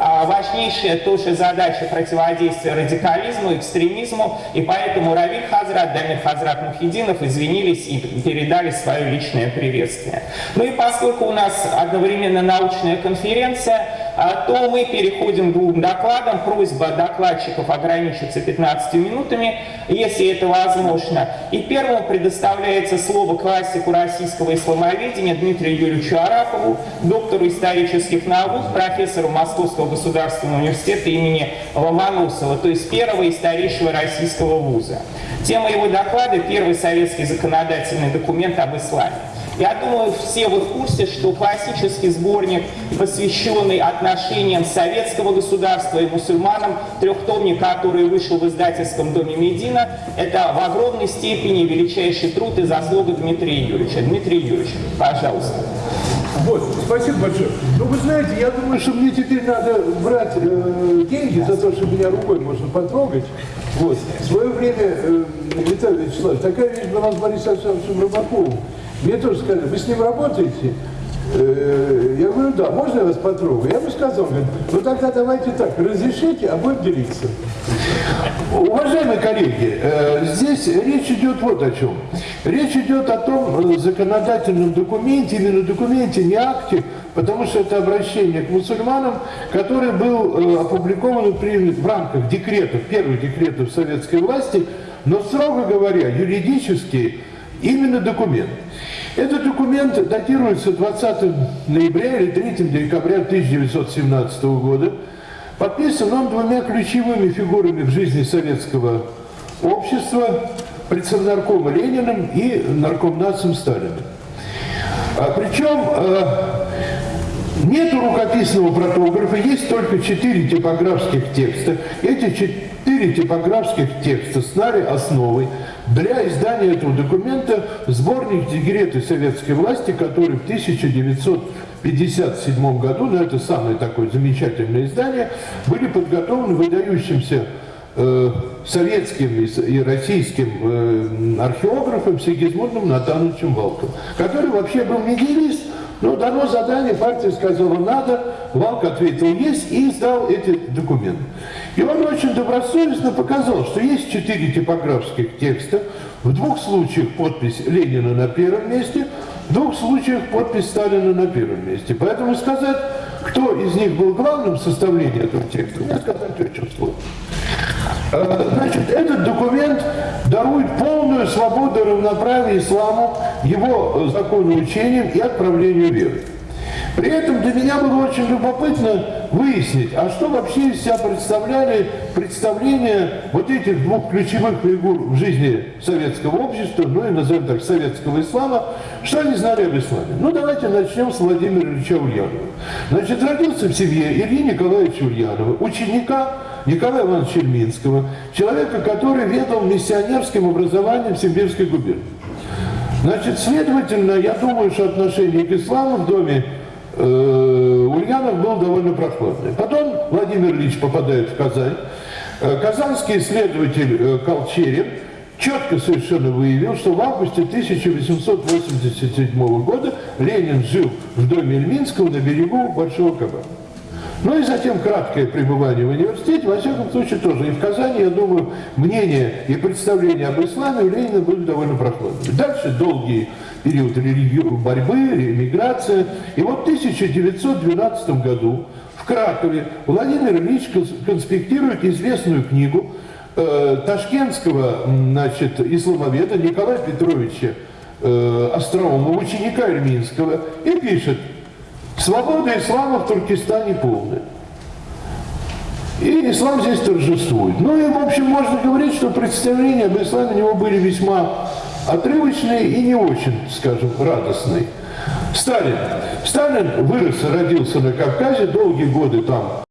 А важнейшая тоже задача противодействия радикализму, экстремизму. И поэтому Равиль Хазрат, Дамир Хазрат Мухидинов извинились и передали свое личное приветствие. Ну и поскольку у нас одновременно научная конференция, то мы переходим к двум докладам. Просьба докладчиков ограничиться 15 минутами, если это возможно. И первому предоставляется слово классику российского исламоведения Дмитрию Юрьевичу Арапову, доктору исторических наук, профессору Московского государственного университета имени Ломоносова, то есть первого и старейшего российского вуза. Тема его доклада – первый советский законодательный документ об исламе. Я думаю, все вы в курсе, что классический сборник, посвященный отношениям советского государства и мусульманам, трехтомник, который вышел в издательском доме Медина, это в огромной степени величайший труд и заслуга Дмитрия Юрьевича. Дмитрий Юрьевич, пожалуйста. Вот, спасибо большое. Ну, вы знаете, я думаю, что мне теперь надо брать э, деньги за то, что меня рукой можно потрогать. Вот. В свое время, э, Виталий Вячеславович, такая вещь была с Борисом Александровичем Рыбаковым. Мне тоже сказали, вы с ним работаете? Э, Я говорю, да, можно я вас потрогаю? Я ему сказал, говорит, ну тогда давайте так, разрешите, а будем делиться. Уважаемые коллеги, э, здесь речь идет вот о чем. Речь идет о том э, законодательном документе, именно документе, не акте, потому что это обращение к мусульманам, который был опубликован и принят в рамках декретов, первых декретов советской власти, но, строго говоря, юридически именно документ. Этот документ датируется 20 ноября или 3 декабря 1917 года. Подписан он двумя ключевыми фигурами в жизни советского общества, председнаркома Лениным и наркомнацем Сталиным. А, причем э, нету рукописного протографа, есть только четыре типографских текста. Эти четыре типографских текста стали основой для издания этого документа сборник декреты советской власти, который в 1957 году, ну это самое такое замечательное издание, были подготовлены выдающимся э, советским и, российским э, археографом Сигизмундом Натановичем Валком, который вообще был медиалист, но дано задание, партия сказала надо, Валк ответил есть и издал эти документы. И он очень добросовестно показал, что есть четыре типографских текста, в двух случаях подпись Ленина на первом месте, в двух случаях подпись Сталина на первом месте. Поэтому сказать, кто из них был главным в составлении этого текста, мне сказать очень сложно. Э, Значит, этот документ дарует полную свободу и равноправие исламу, его э, законоучениям и отправлению веры. При этом для меня было очень любопытно выяснить, а что вообще из себя представляли представления вот этих двух ключевых фигур в жизни советского общества, ну и, назовем так, советского ислама, что они знали об исламе. Ну, давайте начнем с Владимира Ильича Ульянова. Значит, родился в семье Ильи Николаевича Ульянова, ученика Николая Ивановича Ильминского, человека, который ведал миссионерским образованием в Симбирской губернии. Значит, следовательно, я думаю, что отношение к исламу в доме э, Ульянов был довольно прохладный. Потом Владимир Ильич попадает в Казань. Э, Казанский исследователь э, Колчерин четко совершенно выявил, что в августе 1887 года Ленин жил в доме Ильминского на берегу Большого Кабана. Ну и затем краткое пребывание в университете, во всяком случае тоже. И в Казани, я думаю, мнение и представление об исламе у Ленина были довольно прохладными. Дальше долгий период борьбы, эмиграция. И вот в 1912 году в Кракове Владимир Ильич кон- конспектирует известную книгу э, ташкентского значит, исламоведа Николая Петровича э, Остроумова, ученика Ирминского, и пишет «Свобода ислама в Туркестане полная». И ислам здесь торжествует. Ну и, в общем, можно говорить, что представления об исламе у него были весьма отрывочные и не очень, скажем, радостные. Сталин. Сталин вырос родился на Кавказе, долгие годы там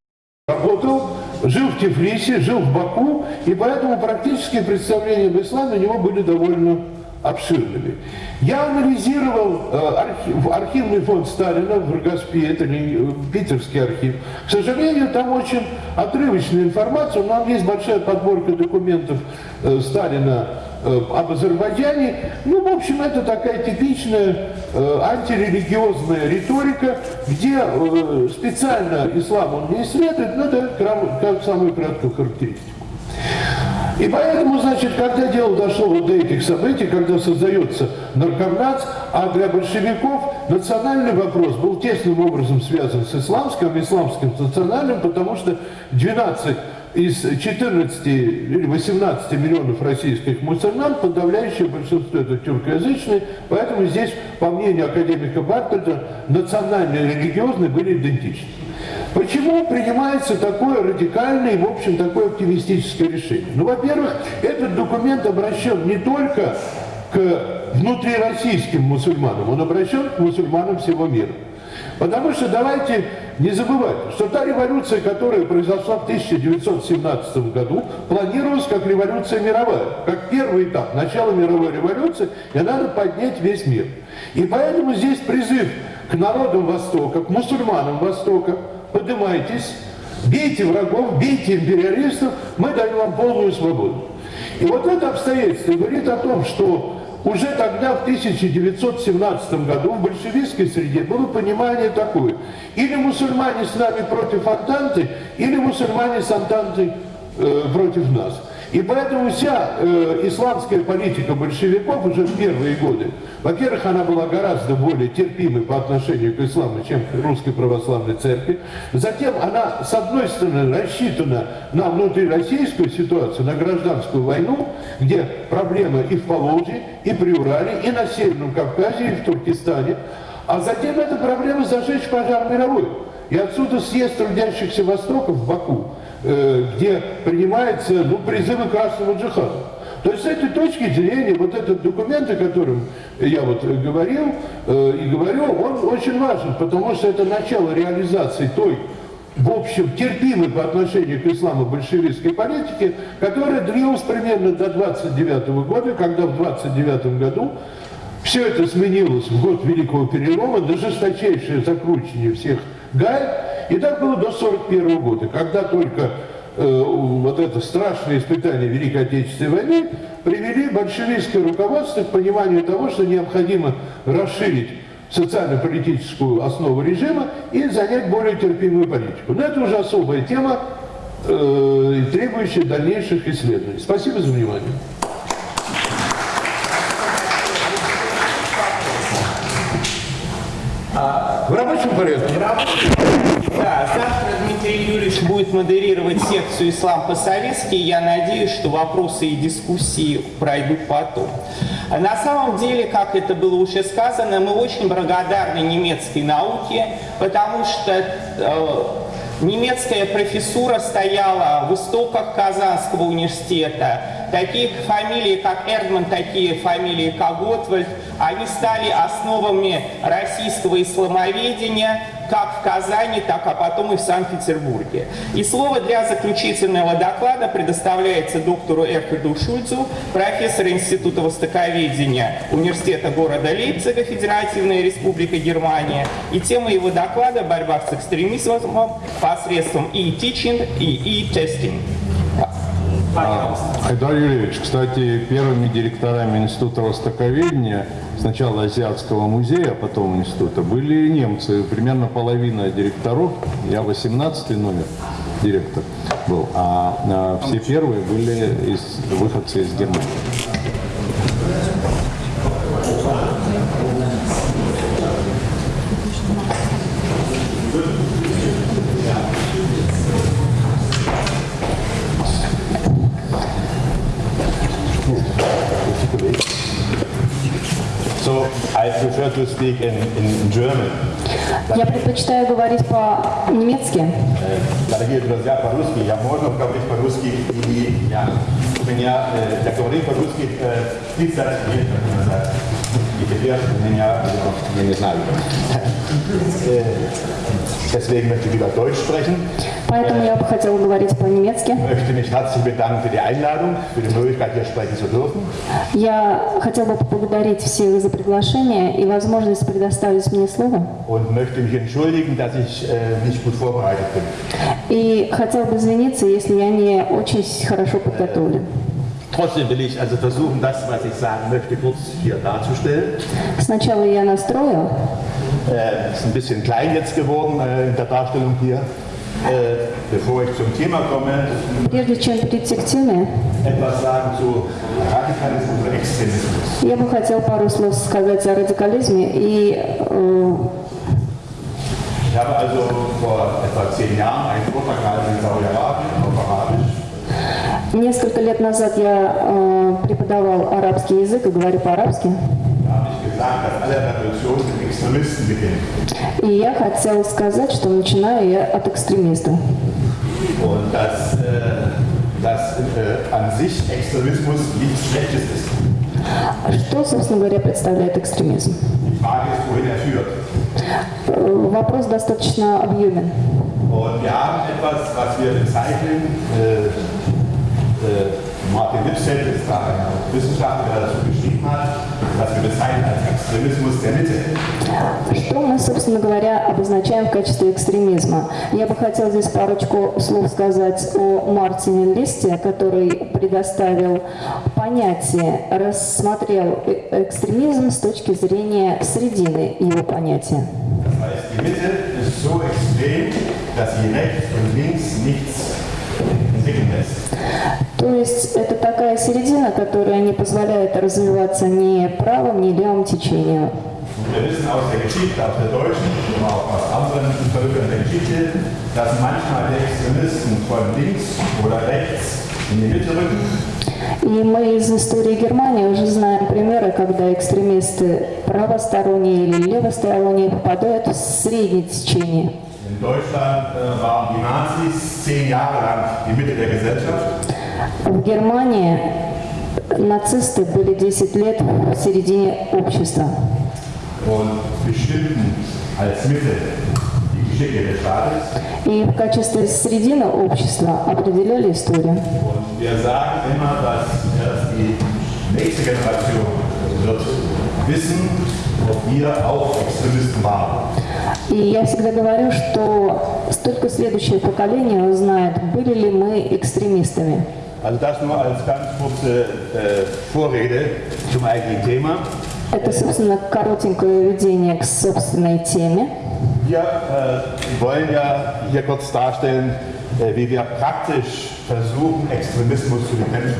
работал, жил в Тифлисе, жил в Баку, и поэтому практические представления об исламе у него были довольно обширными. Я анализировал э, архив- архивный фонд Сталина в Рогоспе, это ли, э, питерский архив. К сожалению, там очень отрывочная информация, но там есть большая подборка документов э, Сталина об Азербайджане. Ну, в общем, это такая типичная антирелигиозная риторика, где специально ислам он не исследует, но дает самую краткую характеристику. И поэтому, значит, когда дело дошло вот до этих событий, когда создается наркомнац, а для большевиков национальный вопрос был тесным образом связан с исламским, исламским национальным, потому что 12 из 14 или 18 миллионов российских мусульман, подавляющее большинство это тюркоязычные, поэтому здесь, по мнению академика Бартольда, национальные и религиозные были идентичны. Почему принимается такое радикальное и, в общем, такое оптимистическое решение? Ну, во-первых, этот документ обращен не только к внутрироссийским мусульманам, он обращен к мусульманам всего мира. Потому что давайте не забывать, что та революция, которая произошла в 1917 году, планировалась как революция мировая, как первый этап, начало мировой революции, и надо поднять весь мир. И поэтому здесь призыв к народам Востока, к мусульманам Востока, поднимайтесь, бейте врагов, бейте империалистов, мы даем вам полную свободу. И вот это обстоятельство говорит о том, что уже тогда, в 1917 году, в большевистской среде было понимание такое. Или мусульмане с нами против Антанты, или мусульмане с Антантой э, против нас. И поэтому вся э, исламская политика большевиков уже в первые годы, во-первых, она была гораздо более терпимой по отношению к исламу, чем к русской православной церкви. Затем она, с одной стороны, рассчитана на внутрироссийскую ситуацию, на гражданскую войну, где проблемы и в Поволжье, и при Урале, и на Северном Кавказе, и в Туркестане. А затем это проблема зажечь пожар мировой. И отсюда съезд трудящихся Востока в Баку, где принимаются ну, призывы красного джихада. То есть с этой точки зрения вот этот документ, о котором я вот говорил э, и говорю, он очень важен, потому что это начало реализации той, в общем, терпимой по отношению к исламу большевистской политики, которая длилась примерно до 29 года, когда в 29 году все это сменилось в год Великого Перелома на жесточайшее закручивание всех гаек. И так было до 1941 года, когда только э, вот это страшное испытание Великой Отечественной войны привели большевистское руководство к пониманию того, что необходимо расширить социально-политическую основу режима и занять более терпимую политику. Но это уже особая тема, э, требующая дальнейших исследований. Спасибо за внимание. Порядке. Да, завтра Дмитрий Юрьевич будет модерировать секцию «Ислам по-советски». Я надеюсь, что вопросы и дискуссии пройдут потом. На самом деле, как это было уже сказано, мы очень благодарны немецкой науке, потому что э, немецкая профессура стояла в истоках Казанского университета. Такие фамилии, как Эрдман, такие фамилии, как Готвальд, они стали основами российского исламоведения как в Казани, так а потом и в Санкт-Петербурге. И слово для заключительного доклада предоставляется доктору Эрхарду Шульцу, профессору Института Востоковедения Университета города Лейпцига, Федеративная Республика Германия. И тема его доклада – борьба с экстремизмом посредством e-teaching и e-testing. Пожалуйста. Айдар Юрьевич, кстати, первыми директорами Института Востоковедения, сначала Азиатского музея, а потом института, были немцы. Примерно половина директоров, я 18 номер директор был, а, а все первые были из, выходцы из Германии. To speak in, in German. Я предпочитаю говорить по-немецки. Э, Дорогие друзья, по-русски я можно говорить по-русски и я, у меня, э, я говорю по-русски э, 30 лет назад. И теперь у меня, э, я не знаю. Э, Deswegen möchte ich lieber Deutsch sprechen. Поэтому я бы хотела говорить по-немецки. Я хотела бы поблагодарить всех за приглашение и возможность предоставить мне слово. äh. И хотела бы извиниться, если я не очень хорошо подготовлен. Trotzdem will ich also versuchen, das, was ich sagen möchte, kurz hier darzustellen. Сначала я настрою, Äh, ist ein bisschen klein jetzt geworden äh, in der Darstellung hier. Äh, bevor ich zum Thema komme, прежде чем перейти к теме, я бы хотела пару слов сказать о радикализме и э, Ich habe also vor etwa zehn Jahren einen Vortrag gehalten in Saudi-Arabien auf Arabisch. Несколько лет назад я э, преподавал арабский язык и говорю по-арабски. И я хотела сказать, что начинаю я от экстремиста. Und dass, äh, dass äh, an sich Extremismus nichts Schlechtes ist. Что, собственно говоря, представляет экстремизм? Er. Э, Вопрос достаточно объемен. Und wir haben etwas, was wir bezeichnen, äh, äh, Martin Lipset ist da ein Wissenschaftler, der dazu geschrieben hat, was wir bezeichnen als Extremismus der Mitte. Что мы, собственно говоря, обозначаем в качестве экстремизма? Я бы хотела здесь парочку слов сказать о Мартине Листе, который предоставил понятие, рассмотрел э- экстремизм с точки зрения середины его понятия. Das heißt, die Mitte ist so extrem, dass sie rechts und links nichts. То есть это такая середина, которая не позволяет развиваться ни правым, ни левым rücken И мы из истории Германии уже знаем примеры, когда экстремисты правосторонние или левосторонние попадают в среднее течение. In Deutschland äh, waren die Nazis zehn Jahre lang die Mitte der Gesellschaft. В Германии нацисты были 10 лет в середине общества. И в качестве середины общества определяли историю. И я всегда говорю, что только следующее поколение узнает, были ли мы экстремистами. Also das nur als ganz kurze äh, Vorrede zum eigentlichen Thema. Это, собственно, коротенькое введение к собственной теме. Wir äh, wollen ja hier kurz darstellen, äh, wie wir praktisch versuchen, Extremismus zu bekämpfen.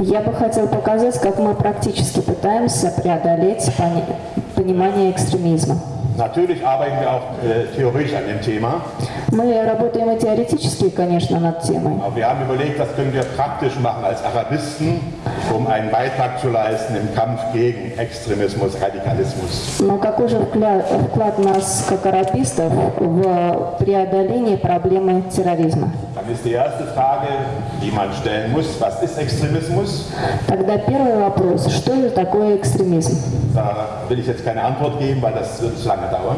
Я бы хотела показать, как мы практически пытаемся преодолеть пони- понимание экстремизма. Natürlich arbeiten wir auch äh, theoretisch an dem Thema, Мы работаем и теоретически, конечно, над темой. aber wir haben überlegt, was können wir praktisch machen als Arabisten, um einen Beitrag zu leisten im Kampf gegen Extremismus, Radikalismus. Но какой же вкля- вклад нас, как арабистов, в преодоление проблемы терроризма? Dann ist die erste Frage, die man stellen muss, was ist Extremismus? Тогда первый вопрос, что же такое экстремизм? Da will ich jetzt keine Antwort geben, weil das wird zu lange dauern.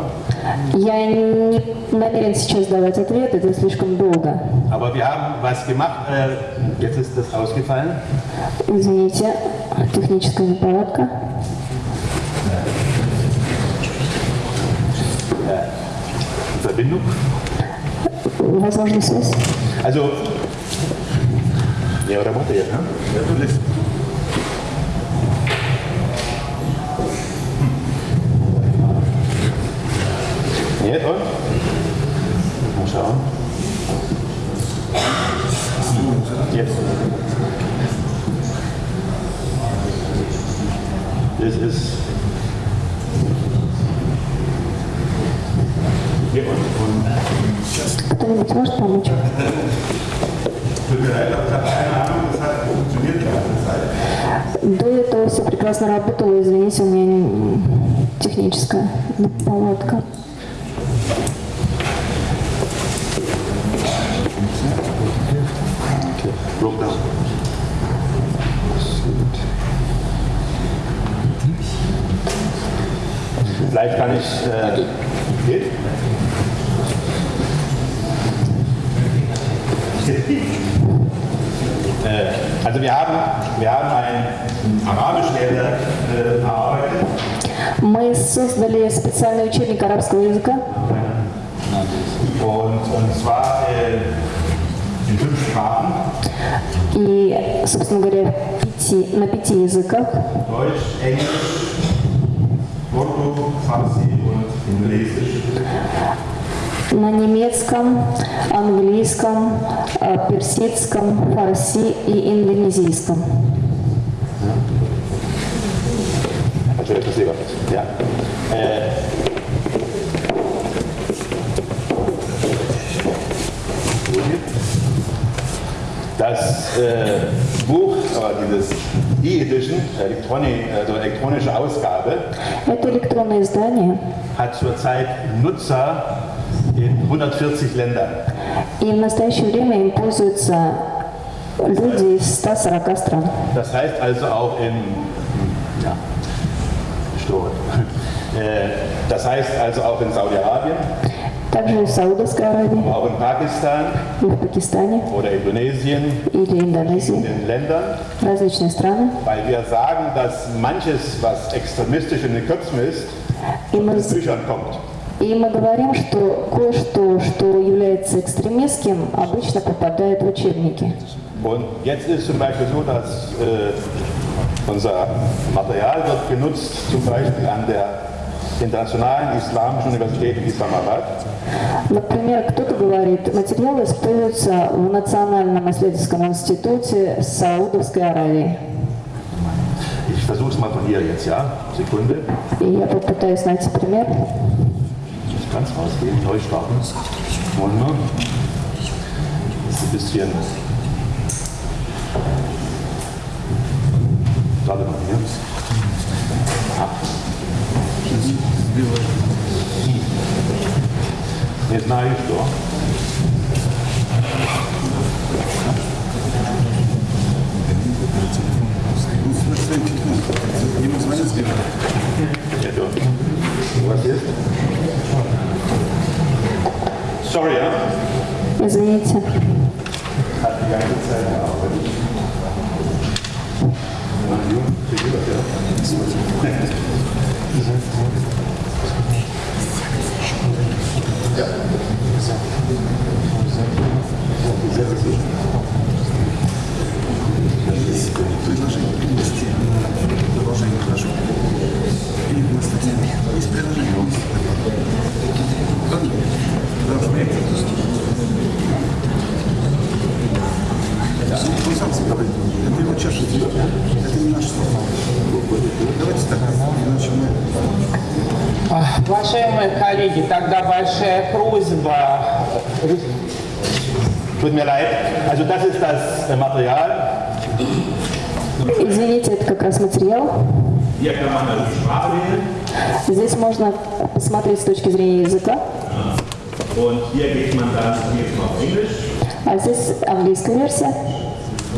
Я не намерен сейчас давать ответ, это слишком долго. Aber wir haben was gemacht, äh, jetzt ist das ausgefallen. Извините, техническая неполадка. Verbindung. Возможно, связь. Also, ja, работает, ne? Ja, du lässt. Нет, он? Mal schauen. Jetzt. Das ist. Кто-нибудь может помочь? До этого все прекрасно работало, извините, у меня не- техническая наладка. Vielleicht kann ich. Äh, geht? Äh, also wir haben, wir haben ein Arabisch-Lehrwerk äh, erarbeitet. Мы создали специальный учебник арабского языка, Und, und zwar äh, in fünf Sprachen. и, собственно говоря, пяти, на пяти языках. Deutsch, Englisch, На немецком, английском, э, персидском, фарси и индонезийском. Also das äh, Buch, äh, dieses E-Edition, Elektroni also elektronische Ausgabe, Это электронное издание, hat zurzeit Nutzer in 140 Ländern. и в настоящее время им пользуются люди из 140 стран. Das heißt also auch in ja, Stor. Äh, Das heißt also auch in Saudi-Arabien, Также и в Саудовской Аравии, auch in Pakistan и в Пакистане, oder Indonesien, или in Индонезии, den Ländern, различные страны. weil wir sagen, dass manches, was extremistisch in den Köpfen ist, aus Büchern kommt. и мы говорим, что кое-что, что является экстремистским, обычно попадает в учебники. Und jetzt ist zum Beispiel so, dass äh, unser Material wird genutzt, zum Beispiel an der Internationalen Islamischen Universität Islamabad. Например, кто-то говорит, материалы используются в Национальном исследовательском институте Саудовской Аравии. Ich versuche es mal von hier jetzt, ja? Sekunde. Я попытаюсь найти пример. Nicht ganz rausgehen, neu starten. Wir? Das ist ein bisschen. Warte mal hier. Ah. Не знаю, что. Нет, у вас есть? Sorry, ja? Извините. Есть предложение? Да, Zeit gearbeitet. Уважаемые коллеги, тогда большая просьба Tut mir leid. Also das ist das äh, Material. Извините, это как раз материал. Здесь можно посмотреть с точки зрения языка. А здесь английская версия.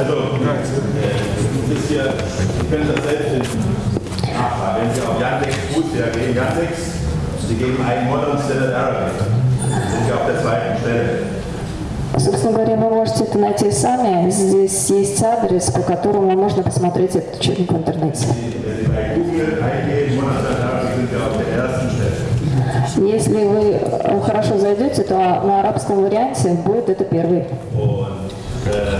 Also, äh, das ist hier, Sie können das selbst in nachfragen. Wenn Sie auf Yandex Fußball gehen, Yandex, Sie geben ein Modern Standard Arabic. Sind Sie auf der zweiten Stelle. Собственно говоря, вы можете это найти сами. Здесь есть адрес, по которому можно посмотреть этот учебник в интернете. Если вы э, хорошо зайдете, то на арабском варианте будет это первый. Äh,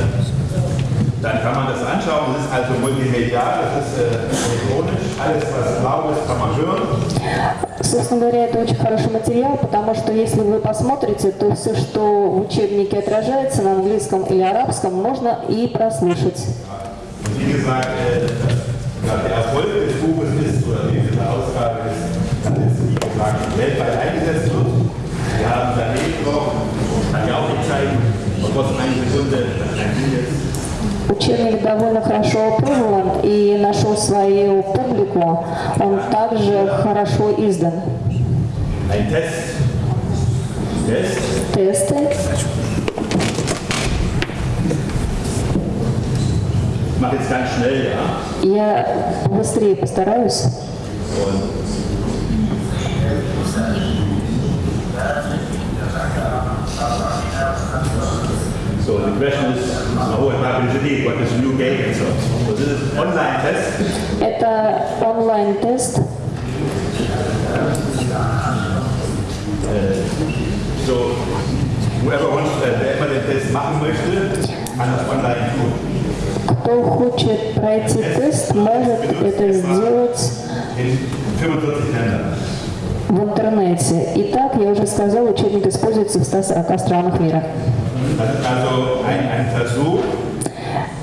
dann kann man das anschauen. Das ist also multimedial, das ist äh, elektronisch. Alles, was blau ist, kann man hören. Собственно говоря, это очень хороший материал, потому что если вы посмотрите, то все, что в учебнике отражается на английском или арабском, можно и прослушать. Äh. Учебник довольно хорошо опробован и нашел свою публику. Он также хорошо издан. Тесты. Я быстрее постараюсь. So, the question is, so what happened today? What is new game and so on. So this is online test. Это онлайн-тест. So, whoever wants, äh, wer immer den Test machen möchte, kann das online tun. Кто хочет пройти тест, может это сделать In 45 Ländern. в интернете. Итак, я уже сказала, учебник используется в 140 странах мира.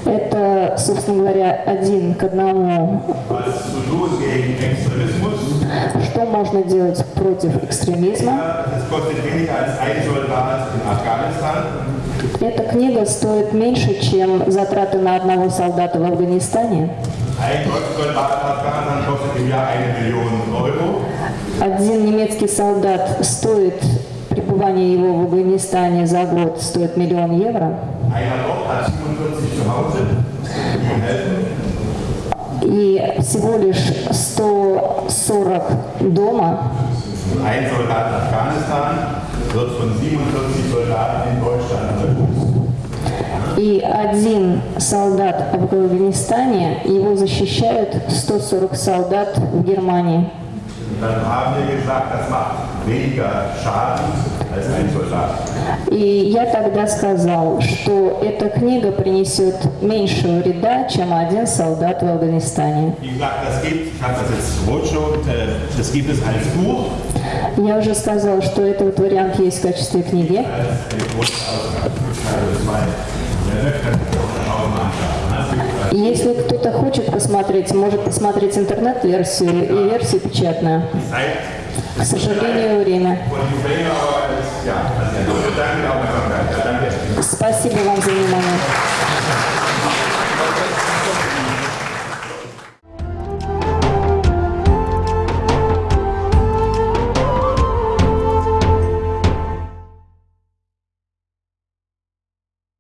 Это, собственно говоря, один к одному. Что можно делать против экстремизма? Эта книга стоит меньше, чем затраты на одного солдата в Афганистане. Один немецкий солдат стоит, пребывание его в Афганистане за год стоит миллион евро. Einer dort hat 47 zu Hause, die ihm helfen. И всего лишь 140 дома. Ein Soldat in Afghanistan wird von 47 Soldaten in Deutschland unterstützt. И один солдат в Афганистане, его защищают 140 солдат в Германии. И я тогда сказал, что эта книга принесет меньше вреда, чем один солдат в Афганистане. Äh, Я уже сказал, что этот вариант есть в качестве книги. Если кто-то хочет посмотреть, может посмотреть интернет-версию и версию печатную. К сожалению, время. Спасибо вам за внимание.